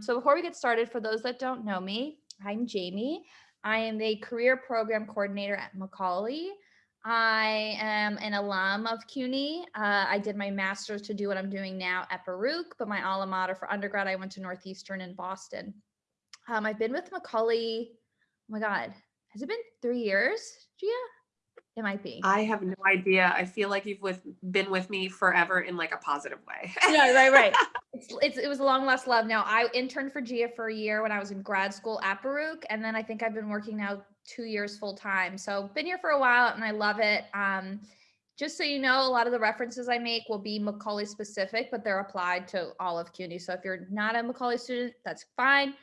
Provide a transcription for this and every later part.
So before we get started, for those that don't know me, I'm Jamie. I am the career program coordinator at Macaulay. I am an alum of CUNY. Uh, I did my master's to do what I'm doing now at Baruch, but my alma mater for undergrad, I went to Northeastern in Boston. Um, I've been with Macaulay, oh my God, has it been three years, Gia? It might be. I have no idea. I feel like you've with been with me forever in like a positive way. yeah, right, right. It's, it's it was a long lost love. Now I interned for Gia for a year when I was in grad school at Baruch, and then I think I've been working now two years full time. So been here for a while, and I love it. Um, just so you know, a lot of the references I make will be Macaulay specific, but they're applied to all of CUNY. So if you're not a Macaulay student, that's fine.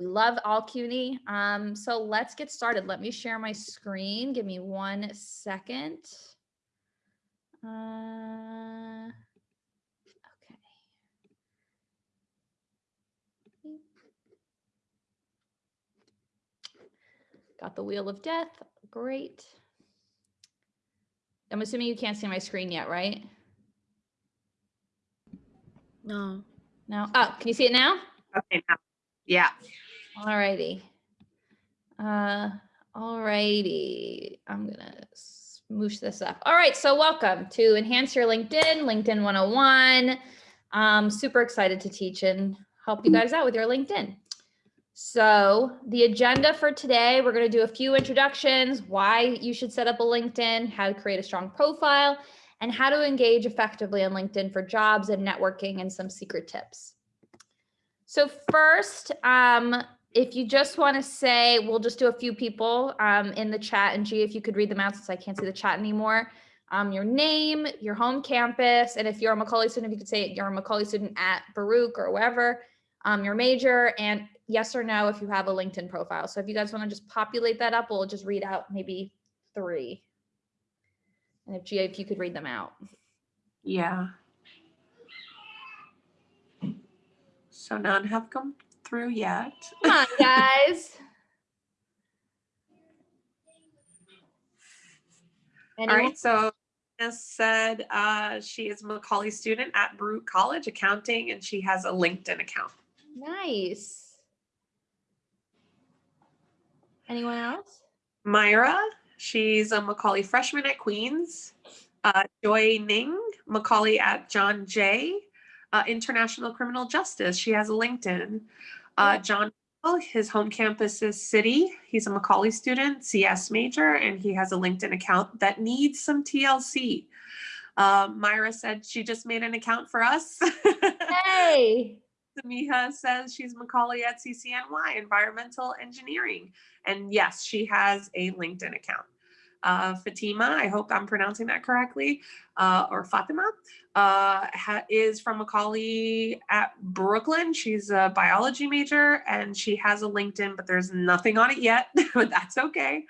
We love all CUNY. Um, so let's get started. Let me share my screen. Give me one second. Uh, okay. Got the wheel of death. Great. I'm assuming you can't see my screen yet, right? No. No. Oh, can you see it now? Okay, now. Yeah. All righty. Uh, all righty. I'm gonna smoosh this up. All right, so welcome to Enhance Your LinkedIn, LinkedIn 101. I'm super excited to teach and help you guys out with your LinkedIn. So the agenda for today, we're gonna do a few introductions, why you should set up a LinkedIn, how to create a strong profile, and how to engage effectively on LinkedIn for jobs and networking and some secret tips. So first, um, if you just want to say, we'll just do a few people um, in the chat. And G, if you could read them out since I can't see the chat anymore. Um, your name, your home campus, and if you're a Macaulay student, if you could say you're a Macaulay student at Baruch or wherever, um, your major, and yes or no if you have a LinkedIn profile. So if you guys want to just populate that up, we'll just read out maybe three. And if G, if you could read them out. Yeah. So none have come through yet. Come on, guys. All right, so as said, uh, she is a Macaulay student at Baruch College Accounting, and she has a LinkedIn account. Nice. Anyone else? Myra, she's a Macaulay freshman at Queens. Uh, Joy Ning, Macaulay at John Jay, uh, International Criminal Justice. She has a LinkedIn. Uh, John, his home campus is City. He's a Macaulay student, CS major, and he has a LinkedIn account that needs some TLC. Uh, Myra said she just made an account for us. Hey. Samiha says she's Macaulay at CCNY, Environmental Engineering. And yes, she has a LinkedIn account uh, Fatima, I hope I'm pronouncing that correctly, uh, or Fatima, uh, is from Macaulay at Brooklyn. She's a biology major and she has a LinkedIn, but there's nothing on it yet, but that's okay.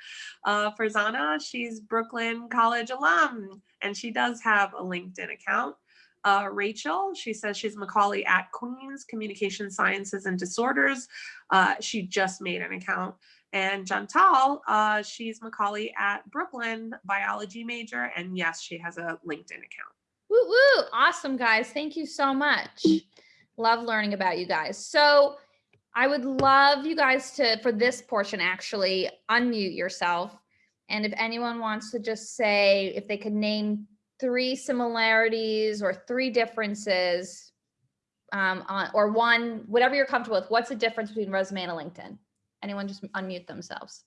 Uh, Farzana, she's Brooklyn College alum and she does have a LinkedIn account. Uh, Rachel, she says she's Macaulay at Queens Communication Sciences and Disorders. Uh, she just made an account. And Jantal, uh, she's Macaulay at Brooklyn, biology major. And yes, she has a LinkedIn account. Woo woo. Awesome, guys. Thank you so much. Love learning about you guys. So I would love you guys to, for this portion, actually unmute yourself. And if anyone wants to just say, if they could name three similarities or three differences, um, on, or one, whatever you're comfortable with, what's the difference between resume and LinkedIn? Anyone just unmute themselves.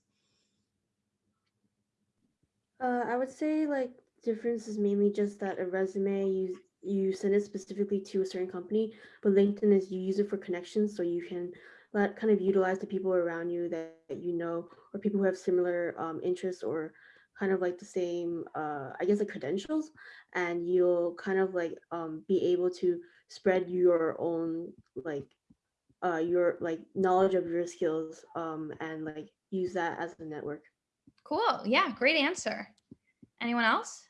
Uh, I would say like difference is mainly just that a resume you you send it specifically to a certain company, but LinkedIn is you use it for connections, so you can let kind of utilize the people around you that, that you know, or people who have similar um, interests or kind of like the same, uh, I guess, like credentials, and you'll kind of like um, be able to spread your own like uh, your like knowledge of your skills um, and like use that as a network. Cool. Yeah, great answer. Anyone else?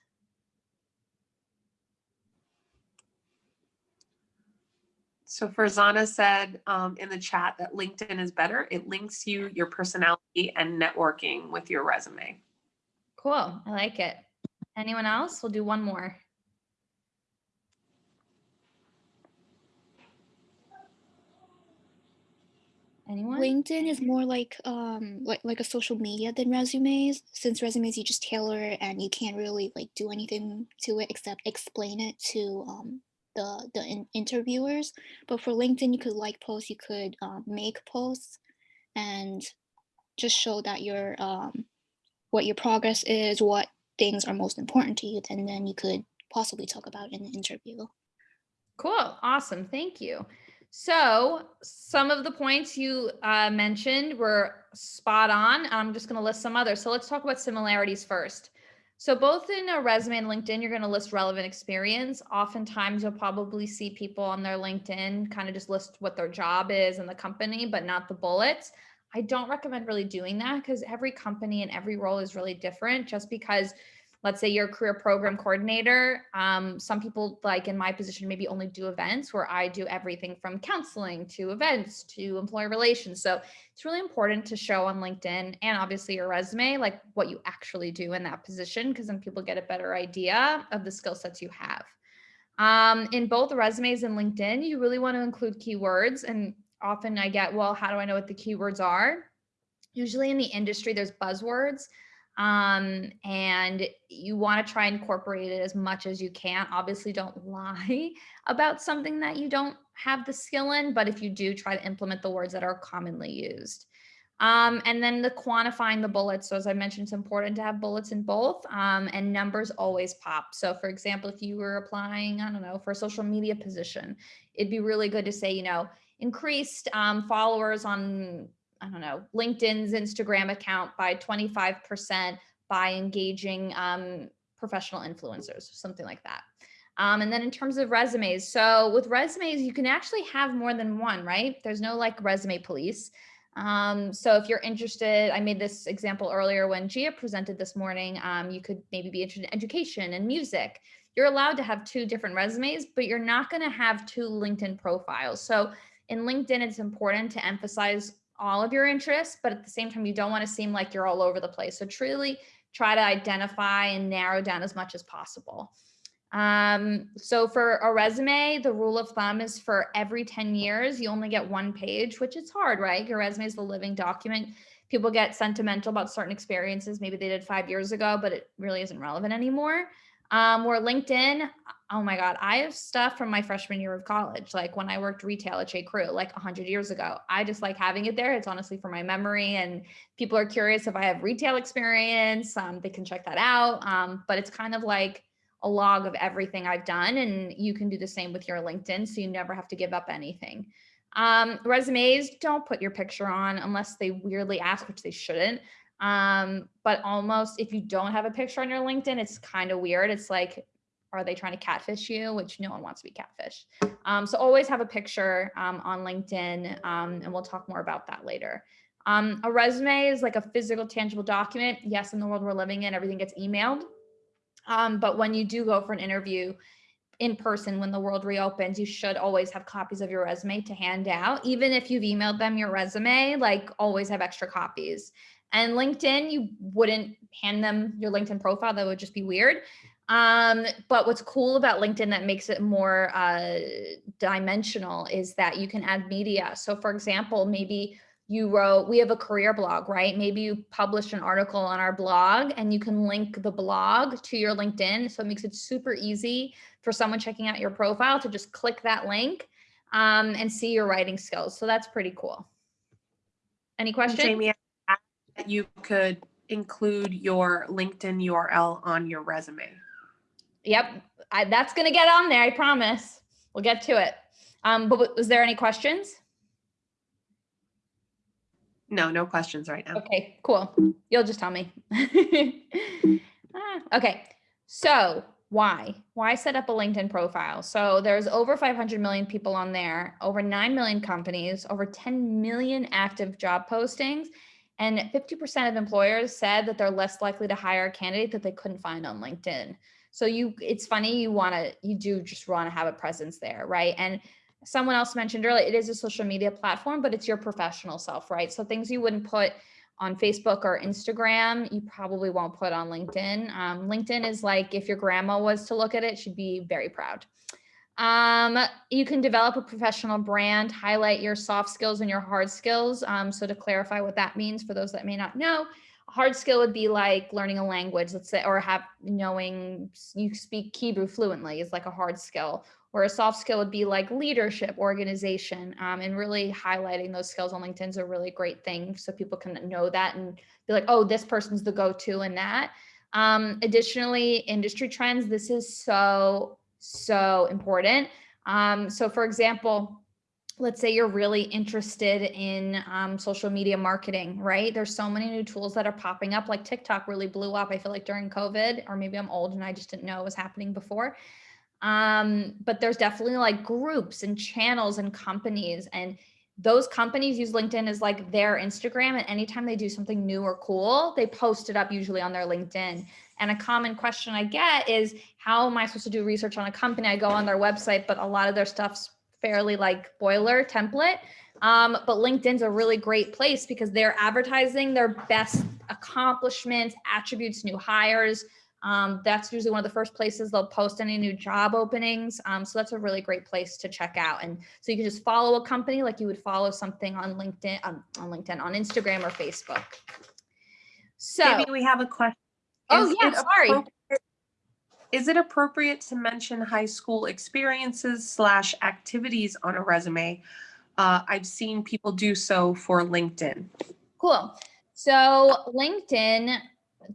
So Farzana said um, in the chat that LinkedIn is better. It links you, your personality and networking with your resume. Cool. I like it. Anyone else? We'll do one more. Anyone? LinkedIn is more like um like like a social media than resumes. Since resumes you just tailor and you can't really like do anything to it except explain it to um the the in- interviewers. But for LinkedIn, you could like posts, you could um, make posts, and just show that your um what your progress is, what things are most important to you, and then you could possibly talk about in the interview. Cool. Awesome. Thank you. So some of the points you uh, mentioned were spot on. I'm just going to list some others. So let's talk about similarities first. So both in a resume and LinkedIn, you're going to list relevant experience. Oftentimes you'll probably see people on their LinkedIn kind of just list what their job is and the company, but not the bullets. I don't recommend really doing that because every company and every role is really different just because let's say you're a career program coordinator. Um, some people like in my position maybe only do events where I do everything from counseling to events to employee relations. So it's really important to show on LinkedIn and obviously your resume, like what you actually do in that position, because then people get a better idea of the skill sets you have. Um, in both resumes and LinkedIn, you really want to include keywords. And often I get, well, how do I know what the keywords are? Usually in the industry, there's buzzwords um, and you want to try and incorporate it as much as you can. Obviously, don't lie about something that you don't have the skill in, but if you do, try to implement the words that are commonly used. Um, and then the quantifying the bullets. So as I mentioned, it's important to have bullets in both um, and numbers always pop. So for example, if you were applying, I don't know, for a social media position, it'd be really good to say, you know, increased um, followers on I don't know, LinkedIn's Instagram account by 25% by engaging um, professional influencers, something like that. Um, and then in terms of resumes, so with resumes, you can actually have more than one, right? There's no like resume police. Um, so if you're interested, I made this example earlier when Gia presented this morning, um, you could maybe be interested in education and music. You're allowed to have two different resumes, but you're not going to have two LinkedIn profiles. So in LinkedIn, it's important to emphasize all of your interests, but at the same time, you don't want to seem like you're all over the place. So truly try to identify and narrow down as much as possible. Um, so for a resume, the rule of thumb is for every 10 years, you only get one page, which is hard, right? Your resume is the living document. People get sentimental about certain experiences. Maybe they did five years ago, but it really isn't relevant anymore. Um, where LinkedIn, oh my God, I have stuff from my freshman year of college, like when I worked retail at J. Crew, like 100 years ago. I just like having it there. It's honestly for my memory, and people are curious if I have retail experience. Um, they can check that out. Um, but it's kind of like a log of everything I've done, and you can do the same with your LinkedIn, so you never have to give up anything. Um, resumes, don't put your picture on unless they weirdly ask, which they shouldn't. Um, but almost if you don't have a picture on your LinkedIn, it's kind of weird. It's like, are they trying to catfish you? Which no one wants to be catfished. Um, so always have a picture um, on LinkedIn, um, and we'll talk more about that later. Um, a resume is like a physical, tangible document. Yes, in the world we're living in, everything gets emailed. Um, but when you do go for an interview in person, when the world reopens, you should always have copies of your resume to hand out. Even if you've emailed them your resume, like always have extra copies. And LinkedIn, you wouldn't hand them your LinkedIn profile. That would just be weird. Um, but what's cool about LinkedIn that makes it more uh, dimensional is that you can add media. So for example, maybe you wrote, we have a career blog, right? Maybe you published an article on our blog and you can link the blog to your LinkedIn. So it makes it super easy for someone checking out your profile to just click that link um, and see your writing skills. So that's pretty cool. Any questions? Jamie, you could include your LinkedIn URL on your resume. Yep, I, that's going to get on there. I promise. We'll get to it. Um, but was there any questions? No, no questions right now. Okay, cool. You'll just tell me. ah, okay, so why? Why set up a LinkedIn profile? So there's over 500 million people on there, over 9 million companies, over 10 million active job postings, and 50% of employers said that they're less likely to hire a candidate that they couldn't find on LinkedIn. So you, it's funny, you want to, you do just want to have a presence there, right? And someone else mentioned earlier, it is a social media platform, but it's your professional self, right? So things you wouldn't put on Facebook or Instagram, you probably won't put on LinkedIn. Um, LinkedIn is like if your grandma was to look at it, she'd be very proud. Um, you can develop a professional brand, highlight your soft skills and your hard skills. Um, so to clarify what that means for those that may not know, hard skill would be like learning a language, let's say, or have knowing you speak Hebrew fluently is like a hard skill. Or a soft skill would be like leadership, organization, um, and really highlighting those skills on LinkedIn is a really great thing. So people can know that and be like, oh, this person's the go-to in that. Um, additionally, industry trends, this is so so important. Um, so for example, let's say you're really interested in um, social media marketing, right? There's so many new tools that are popping up, like TikTok really blew up, I feel like during COVID, or maybe I'm old and I just didn't know it was happening before. Um, but there's definitely like groups and channels and companies and those companies use LinkedIn as like their Instagram and anytime they do something new or cool, they post it up usually on their LinkedIn. And a common question I get is how am I supposed to do research on a company? I go on their website, but a lot of their stuff's fairly like boiler template. Um, but LinkedIn's a really great place because they're advertising their best accomplishments, attributes, new hires. Um, that's usually one of the first places they'll post any new job openings. Um, so that's a really great place to check out. And so you can just follow a company like you would follow something on LinkedIn, um, on LinkedIn, on Instagram or Facebook. So Maybe we have a question. Oh, Is yeah, sorry. Is it appropriate to mention high school experiences slash activities on a resume? Uh, I've seen people do so for LinkedIn. Cool. So LinkedIn,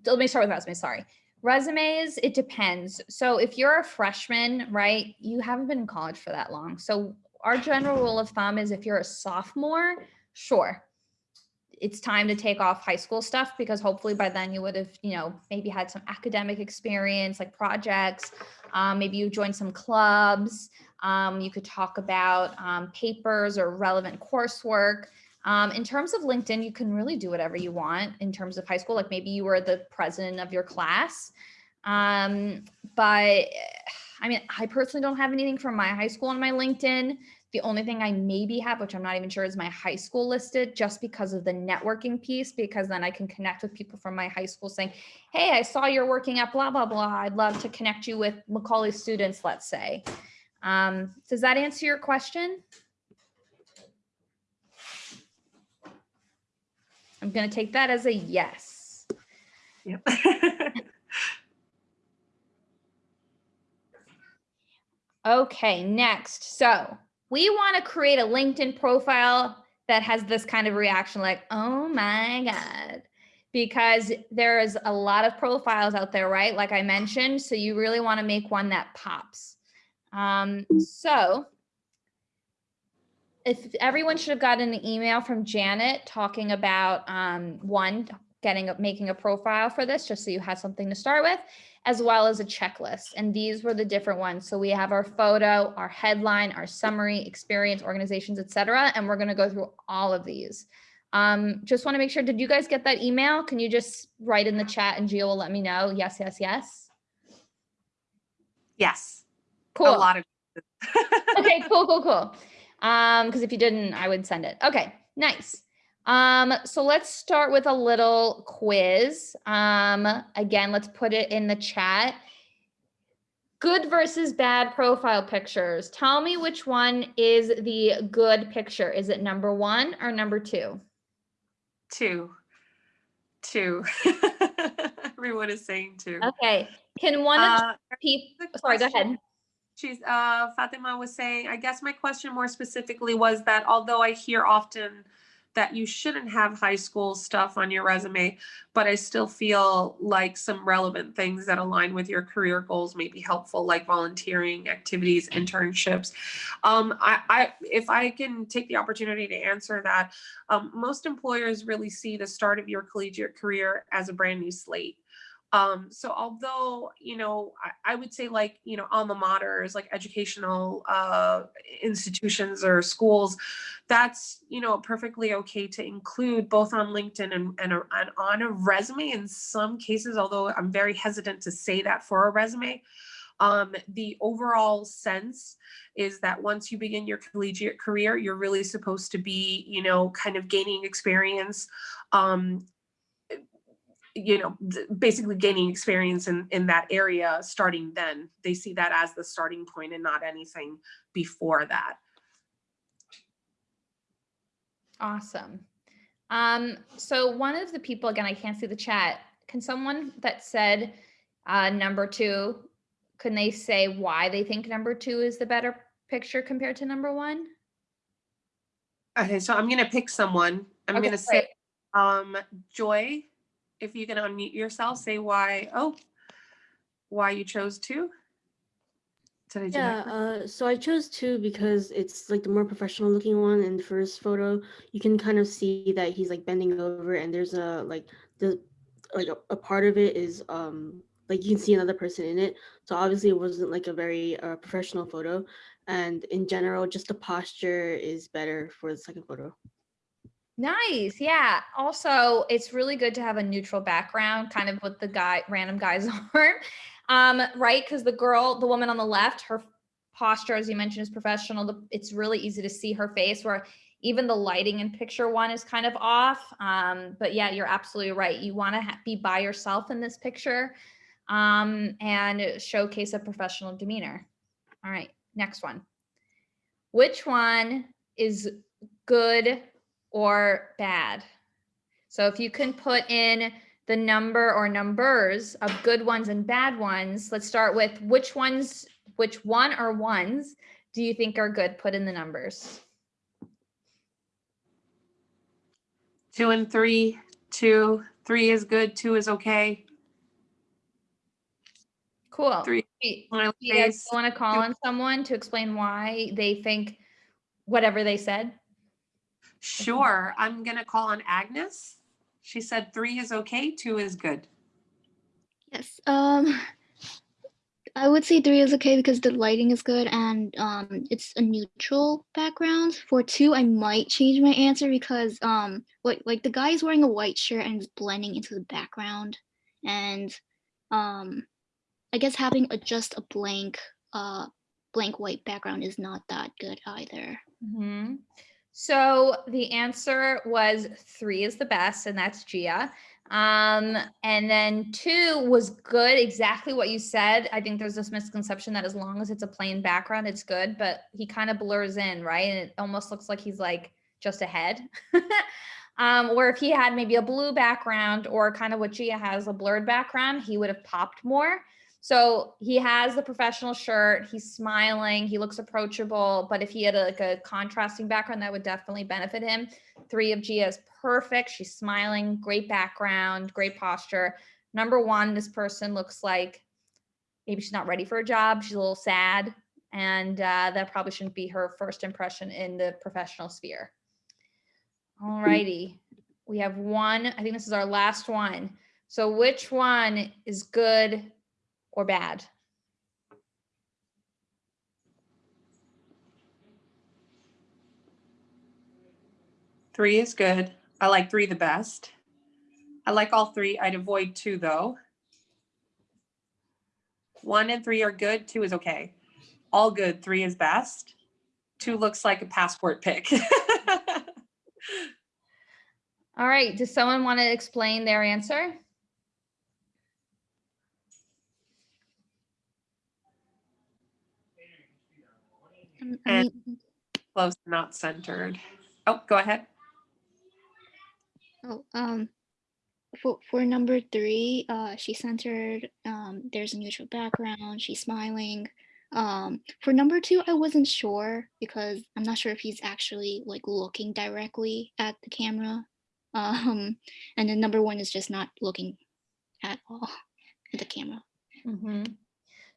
let me start with resumes, sorry. Resumes, it depends. So if you're a freshman, right, you haven't been in college for that long. So our general rule of thumb is if you're a sophomore, sure. It's time to take off high school stuff because hopefully by then you would have, you know, maybe had some academic experience like projects. Um, maybe you joined some clubs. Um, you could talk about um, papers or relevant coursework. Um, in terms of LinkedIn, you can really do whatever you want in terms of high school. Like maybe you were the president of your class. Um, but I mean, I personally don't have anything from my high school on my LinkedIn. The only thing I maybe have, which I'm not even sure is my high school listed just because of the networking piece, because then I can connect with people from my high school saying, Hey, I saw you're working at blah, blah, blah. I'd love to connect you with Macaulay students, let's say. Um, does that answer your question? I'm going to take that as a yes. Yep. Okay, next. So we want to create a LinkedIn profile that has this kind of reaction like, oh my God, because there is a lot of profiles out there, right? Like I mentioned, so you really want to make one that pops. Um, so if everyone should have gotten an email from Janet talking about um, one, getting up making a profile for this, just so you had something to start with, as well as a checklist. And these were the different ones. So we have our photo, our headline, our summary, experience, organizations, etc. And we're going to go through all of these. Um, just want to make sure, did you guys get that email? Can you just write in the chat and Gia will let me know? Yes, yes, yes. yes, Cool. a lot of. okay, cool, cool, cool. Um, because if you didn't, I would send it. Okay, nice. Um, so let's start with a little quiz. Um, again, let's put it in the chat. Good versus bad profile pictures. Tell me which one is the good picture. Is it number one or number two? Two. Two. Everyone is saying two. Okay. Can one of Uh, people, sorry, go ahead. She's, uh, Fatima was saying, I guess my question more specifically was that although I hear often that you shouldn't have high school stuff on your resume, but I still feel like some relevant things that align with your career goals may be helpful, like volunteering activities, internships. Um, I, I, if I can take the opportunity to answer that, um, most employers really see the start of your collegiate career as a brand new slate. Um, so although, you know, I, I would say like, you know, alma maters, like educational uh, institutions or schools, that's, you know, perfectly okay to include both on LinkedIn and, and, a- and on a resume in some cases, although I'm very hesitant to say that for a resume. Um, the overall sense is that once you begin your collegiate career, you're really supposed to be, you know, kind of gaining experience, um, you know, basically gaining experience in, in that area starting then. They see that as the starting point and not anything before that. Awesome. Um, so one of the people, again, I can't see the chat. Can someone that said uh, number two, can they say why they think number two is the better picture compared to number one? Okay, so I'm gonna pick someone. I'm Okay, gonna say, um, Joy, if you can unmute yourself, say why, oh, why you chose two? Did I do Yeah, uh, so I chose two because it's like the more professional looking one in the first photo. You can kind of see that he's like bending over and there's a like the like a, a part of it is um like you can see another person in it. So obviously it wasn't like a very uh, professional photo. And in general, just the posture is better for the second photo. Nice. Yeah. Also, it's really good to have a neutral background, kind of with the guy, random guy's arm. Um, right. Cause the girl, the woman on the left, her posture, as you mentioned, is professional. It's really easy to see her face where even the lighting in picture one is kind of off. Um, but yeah, you're absolutely right. You want to be by yourself in this picture um, and showcase a professional demeanor. All right. Next one. Which one is good or bad. So if you can put in the number or numbers of good ones and bad ones, let's start with which ones, which one or ones do you think are good? Put in the numbers. Two and three, two, three is good, two is okay. Cool. Three, Do you guys want to call two- on someone to explain why they think whatever they said? Sure, I'm gonna call on Agnes. She said three is okay, two is good. Yes. Um, I would say three is okay because the lighting is good and um, it's a neutral background. For two, I might change my answer because um, like like the guy is wearing a white shirt and is blending into the background, and um, I guess having a just a blank uh blank white background is not that good either. hmm So the answer was three is the best, and that's Gia. Um, and then two was good, exactly what you said. I think there's this misconception that as long as it's a plain background, it's good, but he kind of blurs in, right? And it almost looks like he's like just ahead. um, where if he had maybe a blue background or kind of what Gia has, a blurred background, he would have popped more. So he has the professional shirt. He's smiling. He looks approachable. But if he had a, like a contrasting background, that would definitely benefit him. Three of Gia is perfect. She's smiling. Great background. Great posture. Number one, this person looks like maybe she's not ready for a job. She's a little sad, and uh, that probably shouldn't be her first impression in the professional sphere. All righty, we have one. I think this is our last one. So which one is good or bad? Three is good. I like three the best. I like all three. I'd avoid two though. One and three are good, two is okay. All good, three is best. Two looks like a passport pic. All right, does someone want to explain their answer? Um, And- Close, not centered. Oh, go ahead. Oh, um, for for number three, uh, she's centered. Um, there's a neutral background. She's smiling. Um, for number two, I wasn't sure because I'm not sure if he's actually like looking directly at the camera. Um, and then number one is just not looking at all at the camera. Mhm.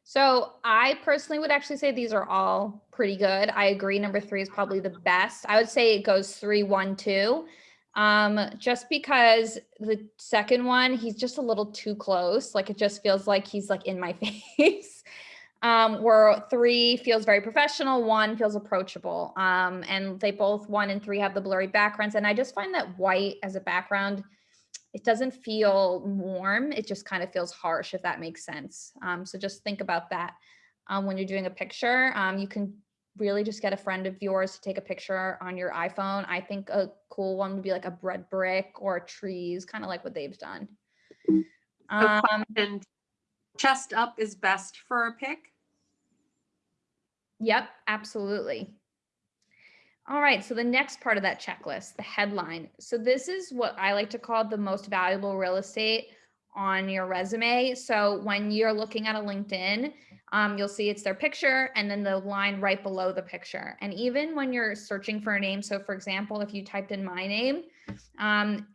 So I personally would actually say these are all pretty good. I agree. Number three is probably the best. I would say it goes three, one, two. Um, just because the second one, he's just a little too close. Like it just feels like he's like in my face. Um, where three feels very professional, one feels approachable. Um, and they both one and three have the blurry backgrounds. And I just find that white as a background it doesn't feel warm. It just kind of feels harsh, if that makes sense. Um, so just think about that um, when you're doing a picture. Um, you can really just get a friend of yours to take a picture on your iPhone. I think a cool one would be like a bread brick or trees, kind of like what they've done. Um, And chest up is best for a pic. Yep, absolutely. All right, so the next part of that checklist, the headline. So this is what I like to call the most valuable real estate on your resume. So when you're looking at a LinkedIn, um, you'll see it's their picture and then the line right below the picture. And even when you're searching for a name, so for example, if you typed in my name, um,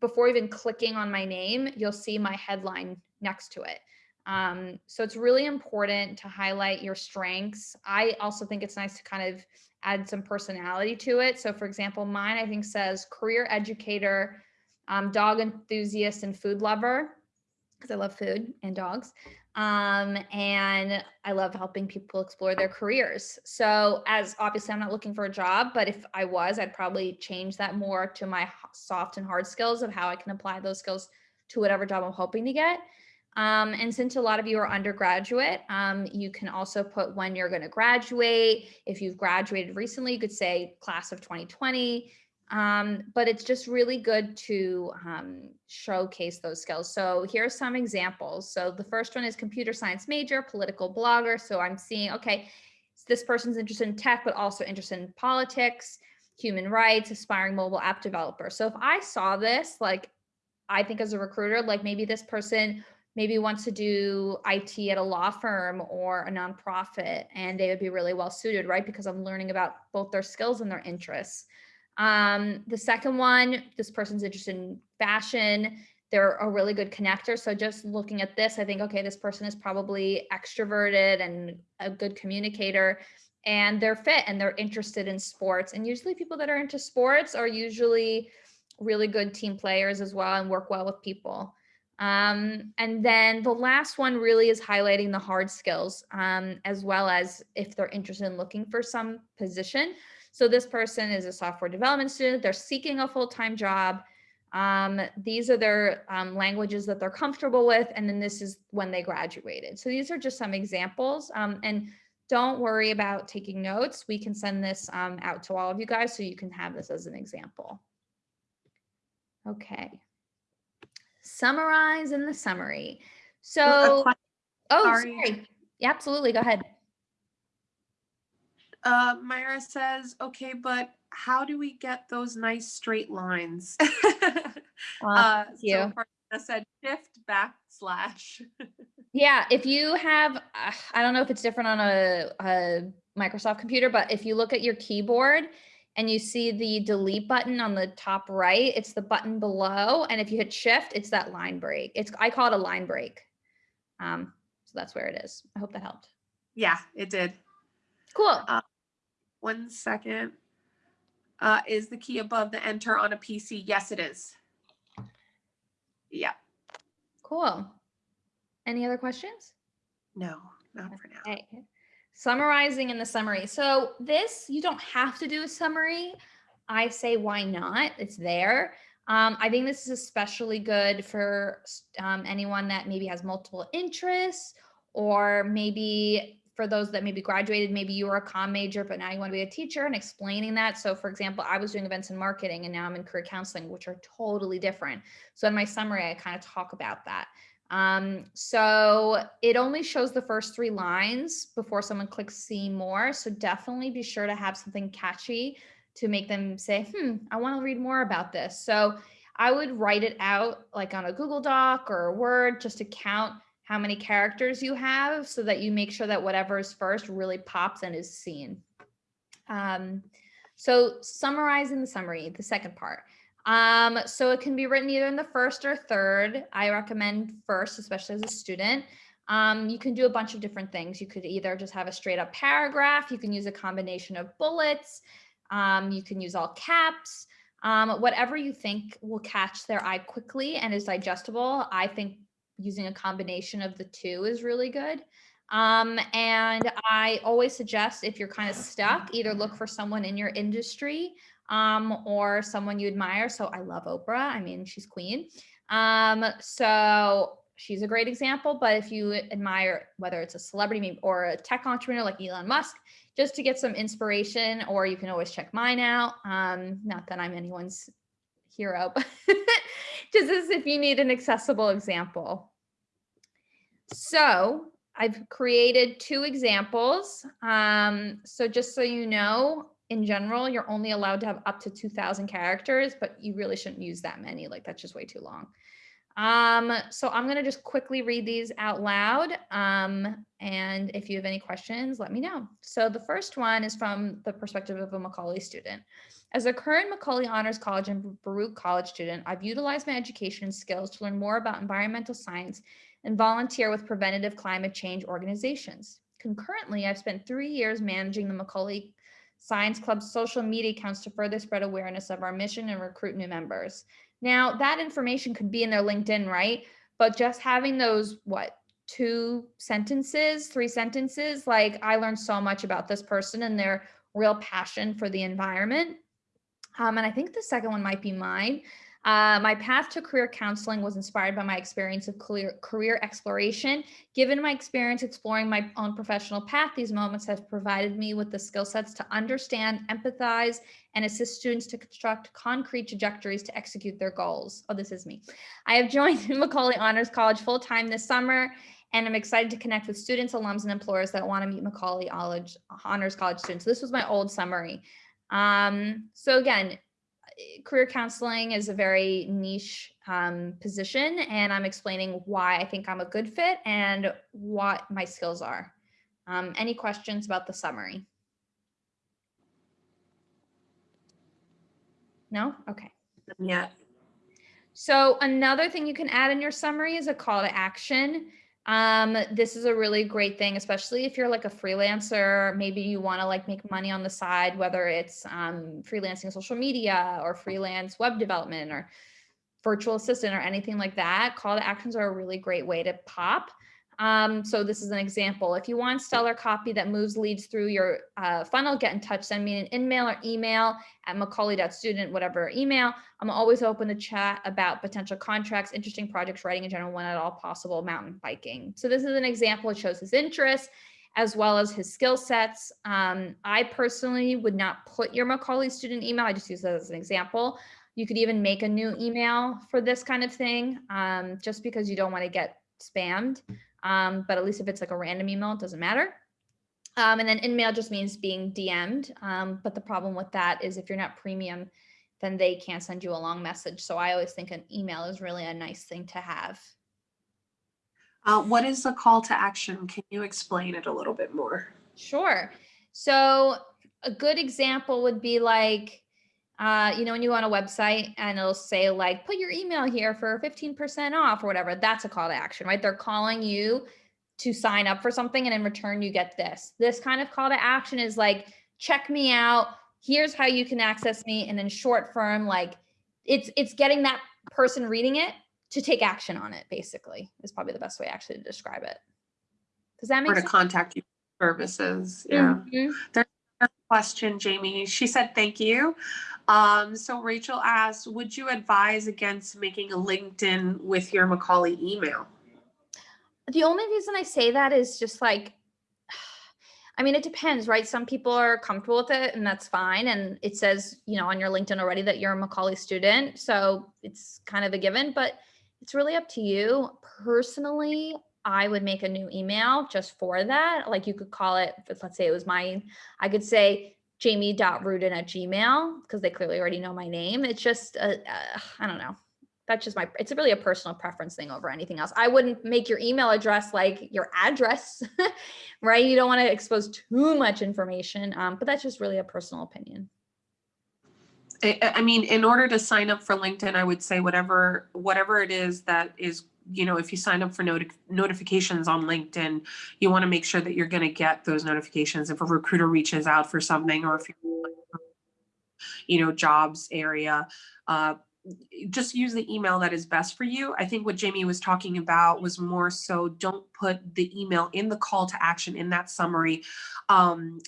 before even clicking on my name, you'll see my headline next to it. Um, so it's really important to highlight your strengths. I also think it's nice to kind of add some personality to it. So for example, mine I think says career educator, um, dog enthusiast and food lover, because I love food and dogs. Um, and I love helping people explore their careers. So as obviously I'm not looking for a job, but if I was, I'd probably change that more to my soft and hard skills of how I can apply those skills to whatever job I'm hoping to get. Um, and since a lot of you are undergraduate, um, you can also put when you're going to graduate. If you've graduated recently, you could say class of 2020. Um, but it's just really good to um, showcase those skills. So here are some examples. So the first one is computer science major, political blogger. So I'm seeing, okay, this person's interested in tech, but also interested in politics, human rights, aspiring mobile app developer. So if I saw this, like, I think as a recruiter, like maybe this person maybe wants to do IT at a law firm or a nonprofit, and they would be really well suited, right? Because I'm learning about both their skills and their interests. Um, the second one, this person's interested in fashion. They're a really good connector. So just looking at this, I think, okay, this person is probably extroverted and a good communicator and they're fit and they're interested in sports. And usually people that are into sports are usually really good team players as well and work well with people. Um, and then the last one really is highlighting the hard skills, um, as well as if they're interested in looking for some position. So this person is a software development student, they're seeking a full-time job. Um, these are their um, languages that they're comfortable with, and then this is when they graduated. So these are just some examples. Um, and don't worry about taking notes. We can send this um, out to all of you guys so you can have this as an example. Okay summarize in the summary. So, oh, sorry. sorry. Yeah, absolutely. Go ahead. Uh, Myra says, okay, but how do we get those nice straight lines? uh, thank you. So Farina said shift backslash. Yeah, if you have, uh, I don't know if it's different on a, a Microsoft computer, but if you look at your keyboard and you see the delete button on the top right, it's the button below. And if you hit shift, it's that line break. It's I call it a line break. Um, so that's where it is. I hope that helped. yeah, it did. Cool. One second. Uh, is the key above the enter on a PC? Yes, it is. Yeah, Cool. Any other questions? no, not for now. Summarizing in the summary. So this, you don't have to do a summary. I say, why not? It's there. Um, I think this is especially good for um, anyone that maybe has multiple interests or maybe for those that maybe graduated, maybe you were a comm major, but now you want to be a teacher and explaining that. So for example, I was doing events and marketing and now I'm in career counseling, which are totally different. So in my summary, I kind of talk about that. Um, so it only shows the first three lines before someone clicks see more. So definitely be sure to have something catchy to make them say, hmm, I want to read more about this. So I would write it out like on a Google Doc or a Word just to count how many characters you have so that you make sure that whatever is first really pops and is seen. Um, so summarizing the summary, the second part. Um, so it can be written either in the first or third. I recommend first, especially as a student. Um, you can do a bunch of different things. You could either just have a straight up paragraph. You can use a combination of bullets. Um, you can use all caps. Um, whatever you think will catch their eye quickly and is digestible. I think using a combination of the two is really good. Um, and I always suggest if you're kind of stuck, either look for someone in your industry um, or someone you admire. So I love Oprah. I mean, she's queen. Um, so she's a great example. But if you admire whether it's a celebrity or a tech entrepreneur like Elon Musk, just to get some inspiration, or you can always check mine out. Um, not that I'm anyone's hero, but just as if you need an accessible example. So I've created two examples. Um, so just so you know, in general, you're only allowed to have up to 2000 characters, but you really shouldn't use that many. Like that's just way too long. Um, so I'm going to just quickly read these out loud. Um, and if you have any questions, let me know. So the first one is from the perspective of a Macaulay student. As a current Macaulay Honors College and Baruch College student, I've utilized my education skills to learn more about environmental science and volunteer with preventative climate change organizations. Concurrently, I've spent three years managing the Macaulay Science Club's social media accounts to further spread awareness of our mission and recruit new members. Now, that information could be in their LinkedIn, right? But just having those, what, two sentences, three sentences, like I learned so much about this person and their real passion for the environment. Um, and I think the second one might be mine. Uh, my path to career counseling was inspired by my experience of career, career exploration. Given my experience exploring my own professional path, these moments have provided me with the skill sets to understand, empathize, and assist students to construct concrete trajectories to execute their goals. Oh, this is me. I have joined Macaulay Honors College full-time this summer, and I'm excited to connect with students, alums, and employers that want to meet Macaulay College, Honors College students. So this was my old summary. Um, so again, career counseling is a very niche um, position and I'm explaining why I think I'm a good fit and what my skills are. Um, any questions about the summary? No? Okay. Yeah. So another thing you can add in your summary is a call to action. Um, this is a really great thing, especially if you're like a freelancer, maybe you want to like make money on the side, whether it's um, freelancing social media or freelance web development or virtual assistant or anything like that. Call to actions are a really great way to pop. Um, so this is an example. If you want stellar copy that moves leads through your uh, funnel, get in touch, send me an email or email at macaulay.student, whatever email. I'm always open to chat about potential contracts, interesting projects, writing in general, when at all possible, mountain biking. So this is an example. It shows his interest as well as his skill sets. Um, I personally would not put your Macaulay student email. I just use that as an example. You could even make a new email for this kind of thing, um, just because you don't want to get spammed um, but at least if it's like a random email, it doesn't matter. Um, and then in-mail just means being DM'd. Um, but the problem with that is if you're not premium, then they can't send you a long message. So I always think an email is really a nice thing to have. Uh, what is the call to action? Can you explain it a little bit more? Sure. So a good example would be like, uh, you know, when you go on a website and it'll say like, put your email here for 15% off or whatever, that's a call to action, right? They're calling you to sign up for something and in return you get this. This kind of call to action is like, check me out. Here's how you can access me. And in short form, like it's, it's getting that person reading it to take action on it basically is probably the best way actually to describe it. Does that make Or to sense? contact you services. Yeah. Mhm. question, Jamie. She said, thank you. Um, so Rachel asked, would you advise against making a LinkedIn with your Macaulay email? The only reason I say that is just like, I mean, it depends, right? Some people are comfortable with it and that's fine. And it says, you know, on your LinkedIn already that you're a Macaulay student. So it's kind of a given, but it's really up to you. Personally, I would make a new email just for that. Like you could call it, let's say it was mine, I could say jamie.rudin at gmail because they clearly already know my name. It's just, uh, uh, I don't know. That's just my, it's really a personal preference thing over anything else. I wouldn't make your email address like your address, right? You don't want to expose too much information, um, but that's just really a personal opinion. I, I mean, in order to sign up for LinkedIn, I would say whatever, whatever it is that is you know, if you sign up for noti notifications on LinkedIn, you want to make sure that you're going to get those notifications. If a recruiter reaches out for something, or if you're, you know, jobs area, uh, just use the email that is best for you. I think what Jamie was talking about was more so don't put the email in the call to action in that summary. Um,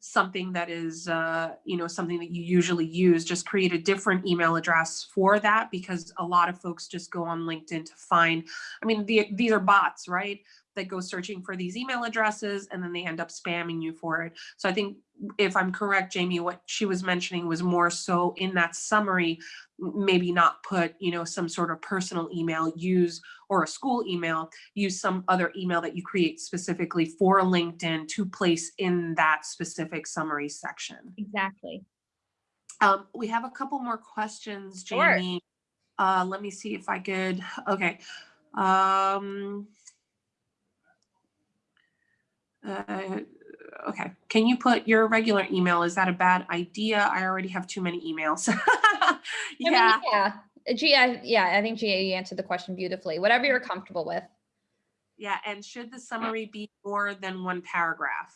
something that is, uh, you know, something that you usually use, just create a different email address for that because a lot of folks just go on LinkedIn to find, I mean, the, these are bots, right? That go searching for these email addresses and then they end up spamming you for it. So I think if I'm correct, Jamie, what she was mentioning was more so in that summary, maybe not put, you know, some sort of personal email, use, or a school email, use some other email that you create specifically for LinkedIn to place in that specific summary section. Exactly. Um, we have a couple more questions, Sure. Jamie. Uh, let me see if I could, okay. Um. Uh, Okay, can you put your regular email? Is that a bad idea? I already have too many emails. I mean, Yeah, Yeah. Uh, Gia, yeah, I think Gia, you answered the question beautifully. Whatever you're comfortable with. yeah, and should the summary be more than one paragraph?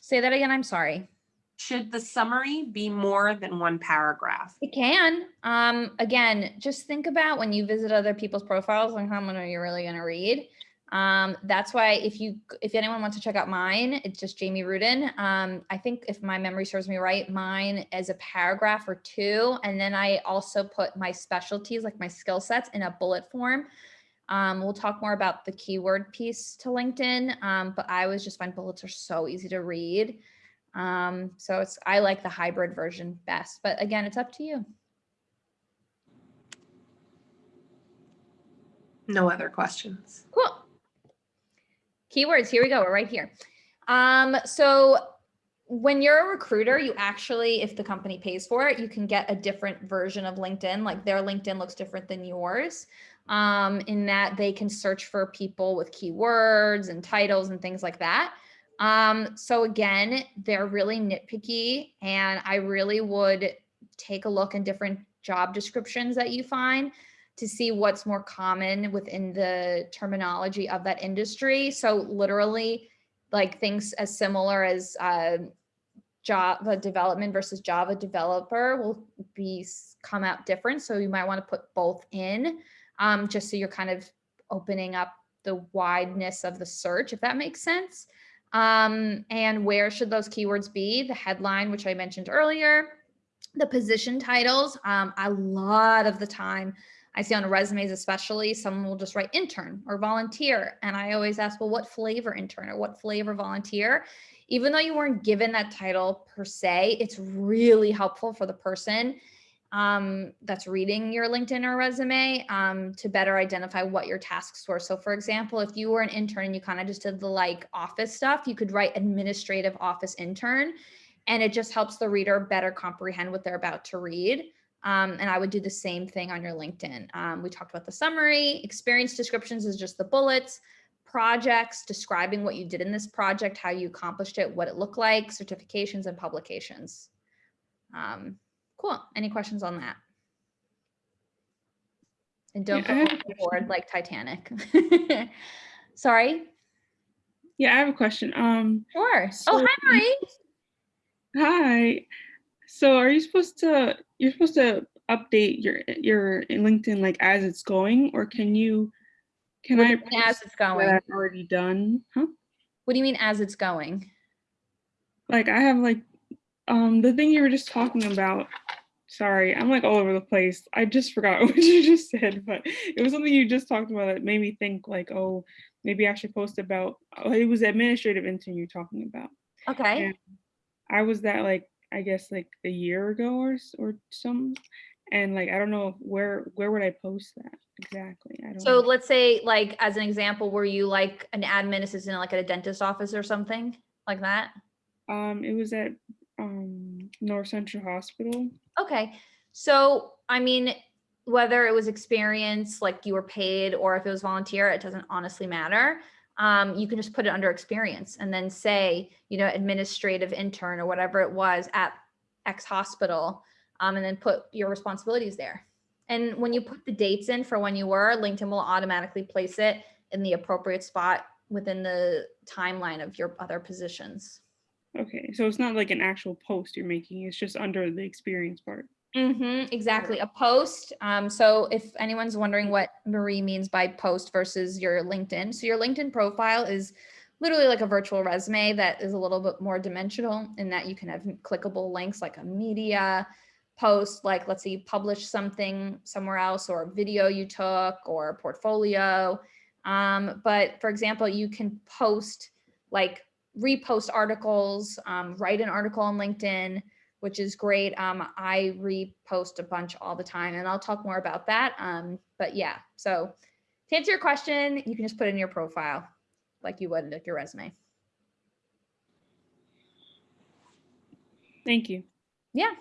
Say that again. I'm sorry. Should the summary be more than one paragraph? It can. Um, again, just think about when you visit other people's profiles and how many are you're really going to read. Um, that's why if you, if anyone wants to check out mine, it's just Jamie Rudin. Um, I think if my memory serves me right, mine is a paragraph or two. And then I also put my specialties, like my skill sets in a bullet form. Um, we'll talk more about the keyword piece to LinkedIn. Um, but I always just find bullets are so easy to read. Um, so it's, I like the hybrid version best, but again, it's up to you. No other questions. Cool. Keywords, here we go, we're right here. Um, so when you're a recruiter, you actually, if the company pays for it, you can get a different version of LinkedIn. Like their LinkedIn looks different than yours. Um, in that they can search for people with keywords and titles and things like that. Um, so again, they're really nitpicky and I really would take a look in different job descriptions that you find to see what's more common within the terminology of that industry. So literally like things as similar as uh, Java development versus Java developer will be come out different. So you might want to put both in um, just so you're kind of opening up the wideness of the search, if that makes sense. Um, and where should those keywords be? The headline, which I mentioned earlier, the position titles. Um, a lot of the time, I see on resumes, especially, someone will just write intern or volunteer. And I always ask, well, what flavor intern or what flavor volunteer? Even though you weren't given that title per se, it's really helpful for the person um, that's reading your LinkedIn or resume um, to better identify what your tasks were. So, for example, if you were an intern and you kind of just did the like office stuff, you could write administrative office intern, and it just helps the reader better comprehend what they're about to read. Um, and I would do the same thing on your LinkedIn. Um, we talked about the summary, experience descriptions is just the bullets, projects, describing what you did in this project, how you accomplished it, what it looked like, certifications and publications. Um, cool. Any questions on that? And don't Yeah, go a overboard like Titanic. Sorry. Yeah, I have a question. Um, Sure. oh, hi, Marie. hi. So are you supposed to you're supposed to update your your LinkedIn like as it's going, or can you can I as it's going? I've already done? Huh? What do you mean as it's going? Like I have like um the thing you were just talking about. Sorry, I'm like all over the place. I just forgot what you just said, but it was something you just talked about that made me think like, oh, maybe I should post about. Oh, it was administrative intern you're talking about. Okay. Yeah. I was that like I guess like a year ago or or some, and like I don't know where where would I post that exactly? I don't. So know. let's say like as an example, were you like an admin assistant like at a dentist office or something like that? um, it was at um North Central Hospital. Okay. So I mean, whether it was experience, like you were paid, or if it was volunteer, it doesn't honestly matter. Um, you can just put it under experience and then say, you know, administrative intern or whatever it was at X hospital, um, and then put your responsibilities there. And when you put the dates in for when you were, LinkedIn will automatically place it in the appropriate spot within the timeline of your other positions. Okay, so it's not like an actual post you're making. It's just under the experience part. Mm-hmm, exactly. A post. Um, so if anyone's wondering what Marie means by post versus your LinkedIn, so your LinkedIn profile is literally like a virtual resume that is a little bit more dimensional in that you can have clickable links like a media post, like let's say you publish something somewhere else or a video you took or a portfolio. Um, but for example, you can post like repost articles, um, write an article on LinkedIn, which is great. Um, I repost a bunch all the time and I'll talk more about that. Um, but yeah, so to answer your question, you can just put it in your profile like you would like your resume. Thank you. Yeah.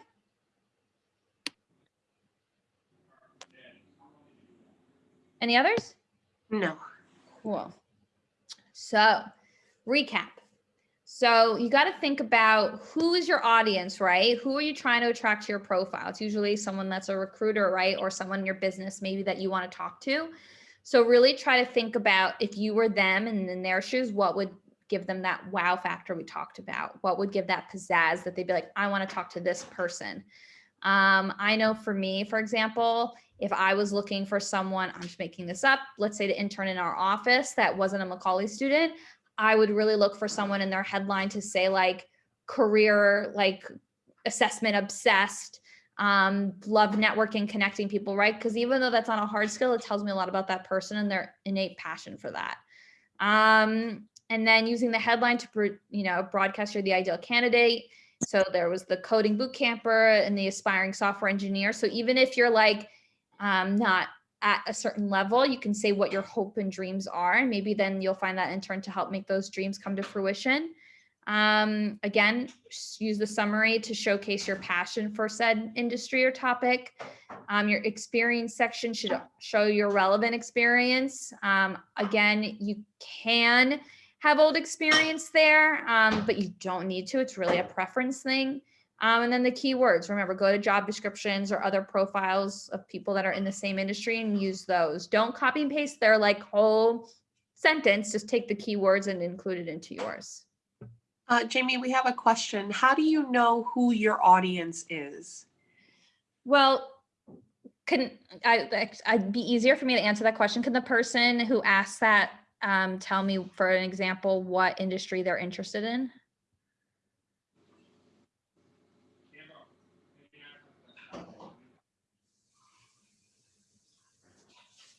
Any others? No. Cool. So, recap. So, you got to think about who is your audience, right? Who are you trying to attract to your profile? It's usually someone that's a recruiter, right? Or someone in your business maybe that you want to talk to. So, really try to think about if you were them and in their shoes, what would give them that wow factor we talked about? What would give that pizzazz that they'd be like, I want to talk to this person? Um, I know for me, for example, if I was looking for someone, I'm just making this up, let's say to intern in our office that wasn't a Macaulay student, I would really look for someone in their headline to say like career, like assessment obsessed, um, love networking, connecting people, right? Because even though that's on a hard skill, it tells me a lot about that person and their innate passion for that. Um, and then using the headline to, you know, broadcast you're the ideal candidate. So there was the coding boot camper and the aspiring software engineer. So even if you're like, um, not at a certain level, you can say what your hope and dreams are. And maybe then you'll find that intern to help make those dreams come to fruition. Um, again, use the summary to showcase your passion for said industry or topic. Um, your experience section should show your relevant experience. Um, again, you can have old experience there, um, but you don't need to. It's really a preference thing. Um, and then the keywords, remember, go to job descriptions or other profiles of people that are in the same industry and use those. Don't copy and paste their like whole sentence, just take the keywords and include it into yours. Uh, Jamie, we have a question. How do you know who your audience is? Well, can I, I'd be easier for me to answer that question. Can the person who asked that um, tell me, for an example, what industry they're interested in?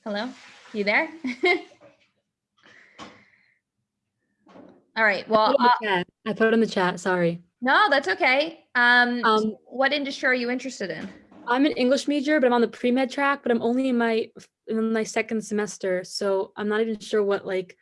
Hello, you there? All right, well, put uh. I put it in the chat. Sorry. no, that's okay. Um, Um, what industry are you interested in? I'm an English major, but I'm on the pre-med track, but I'm only in my in my second semester, so I'm not even sure what like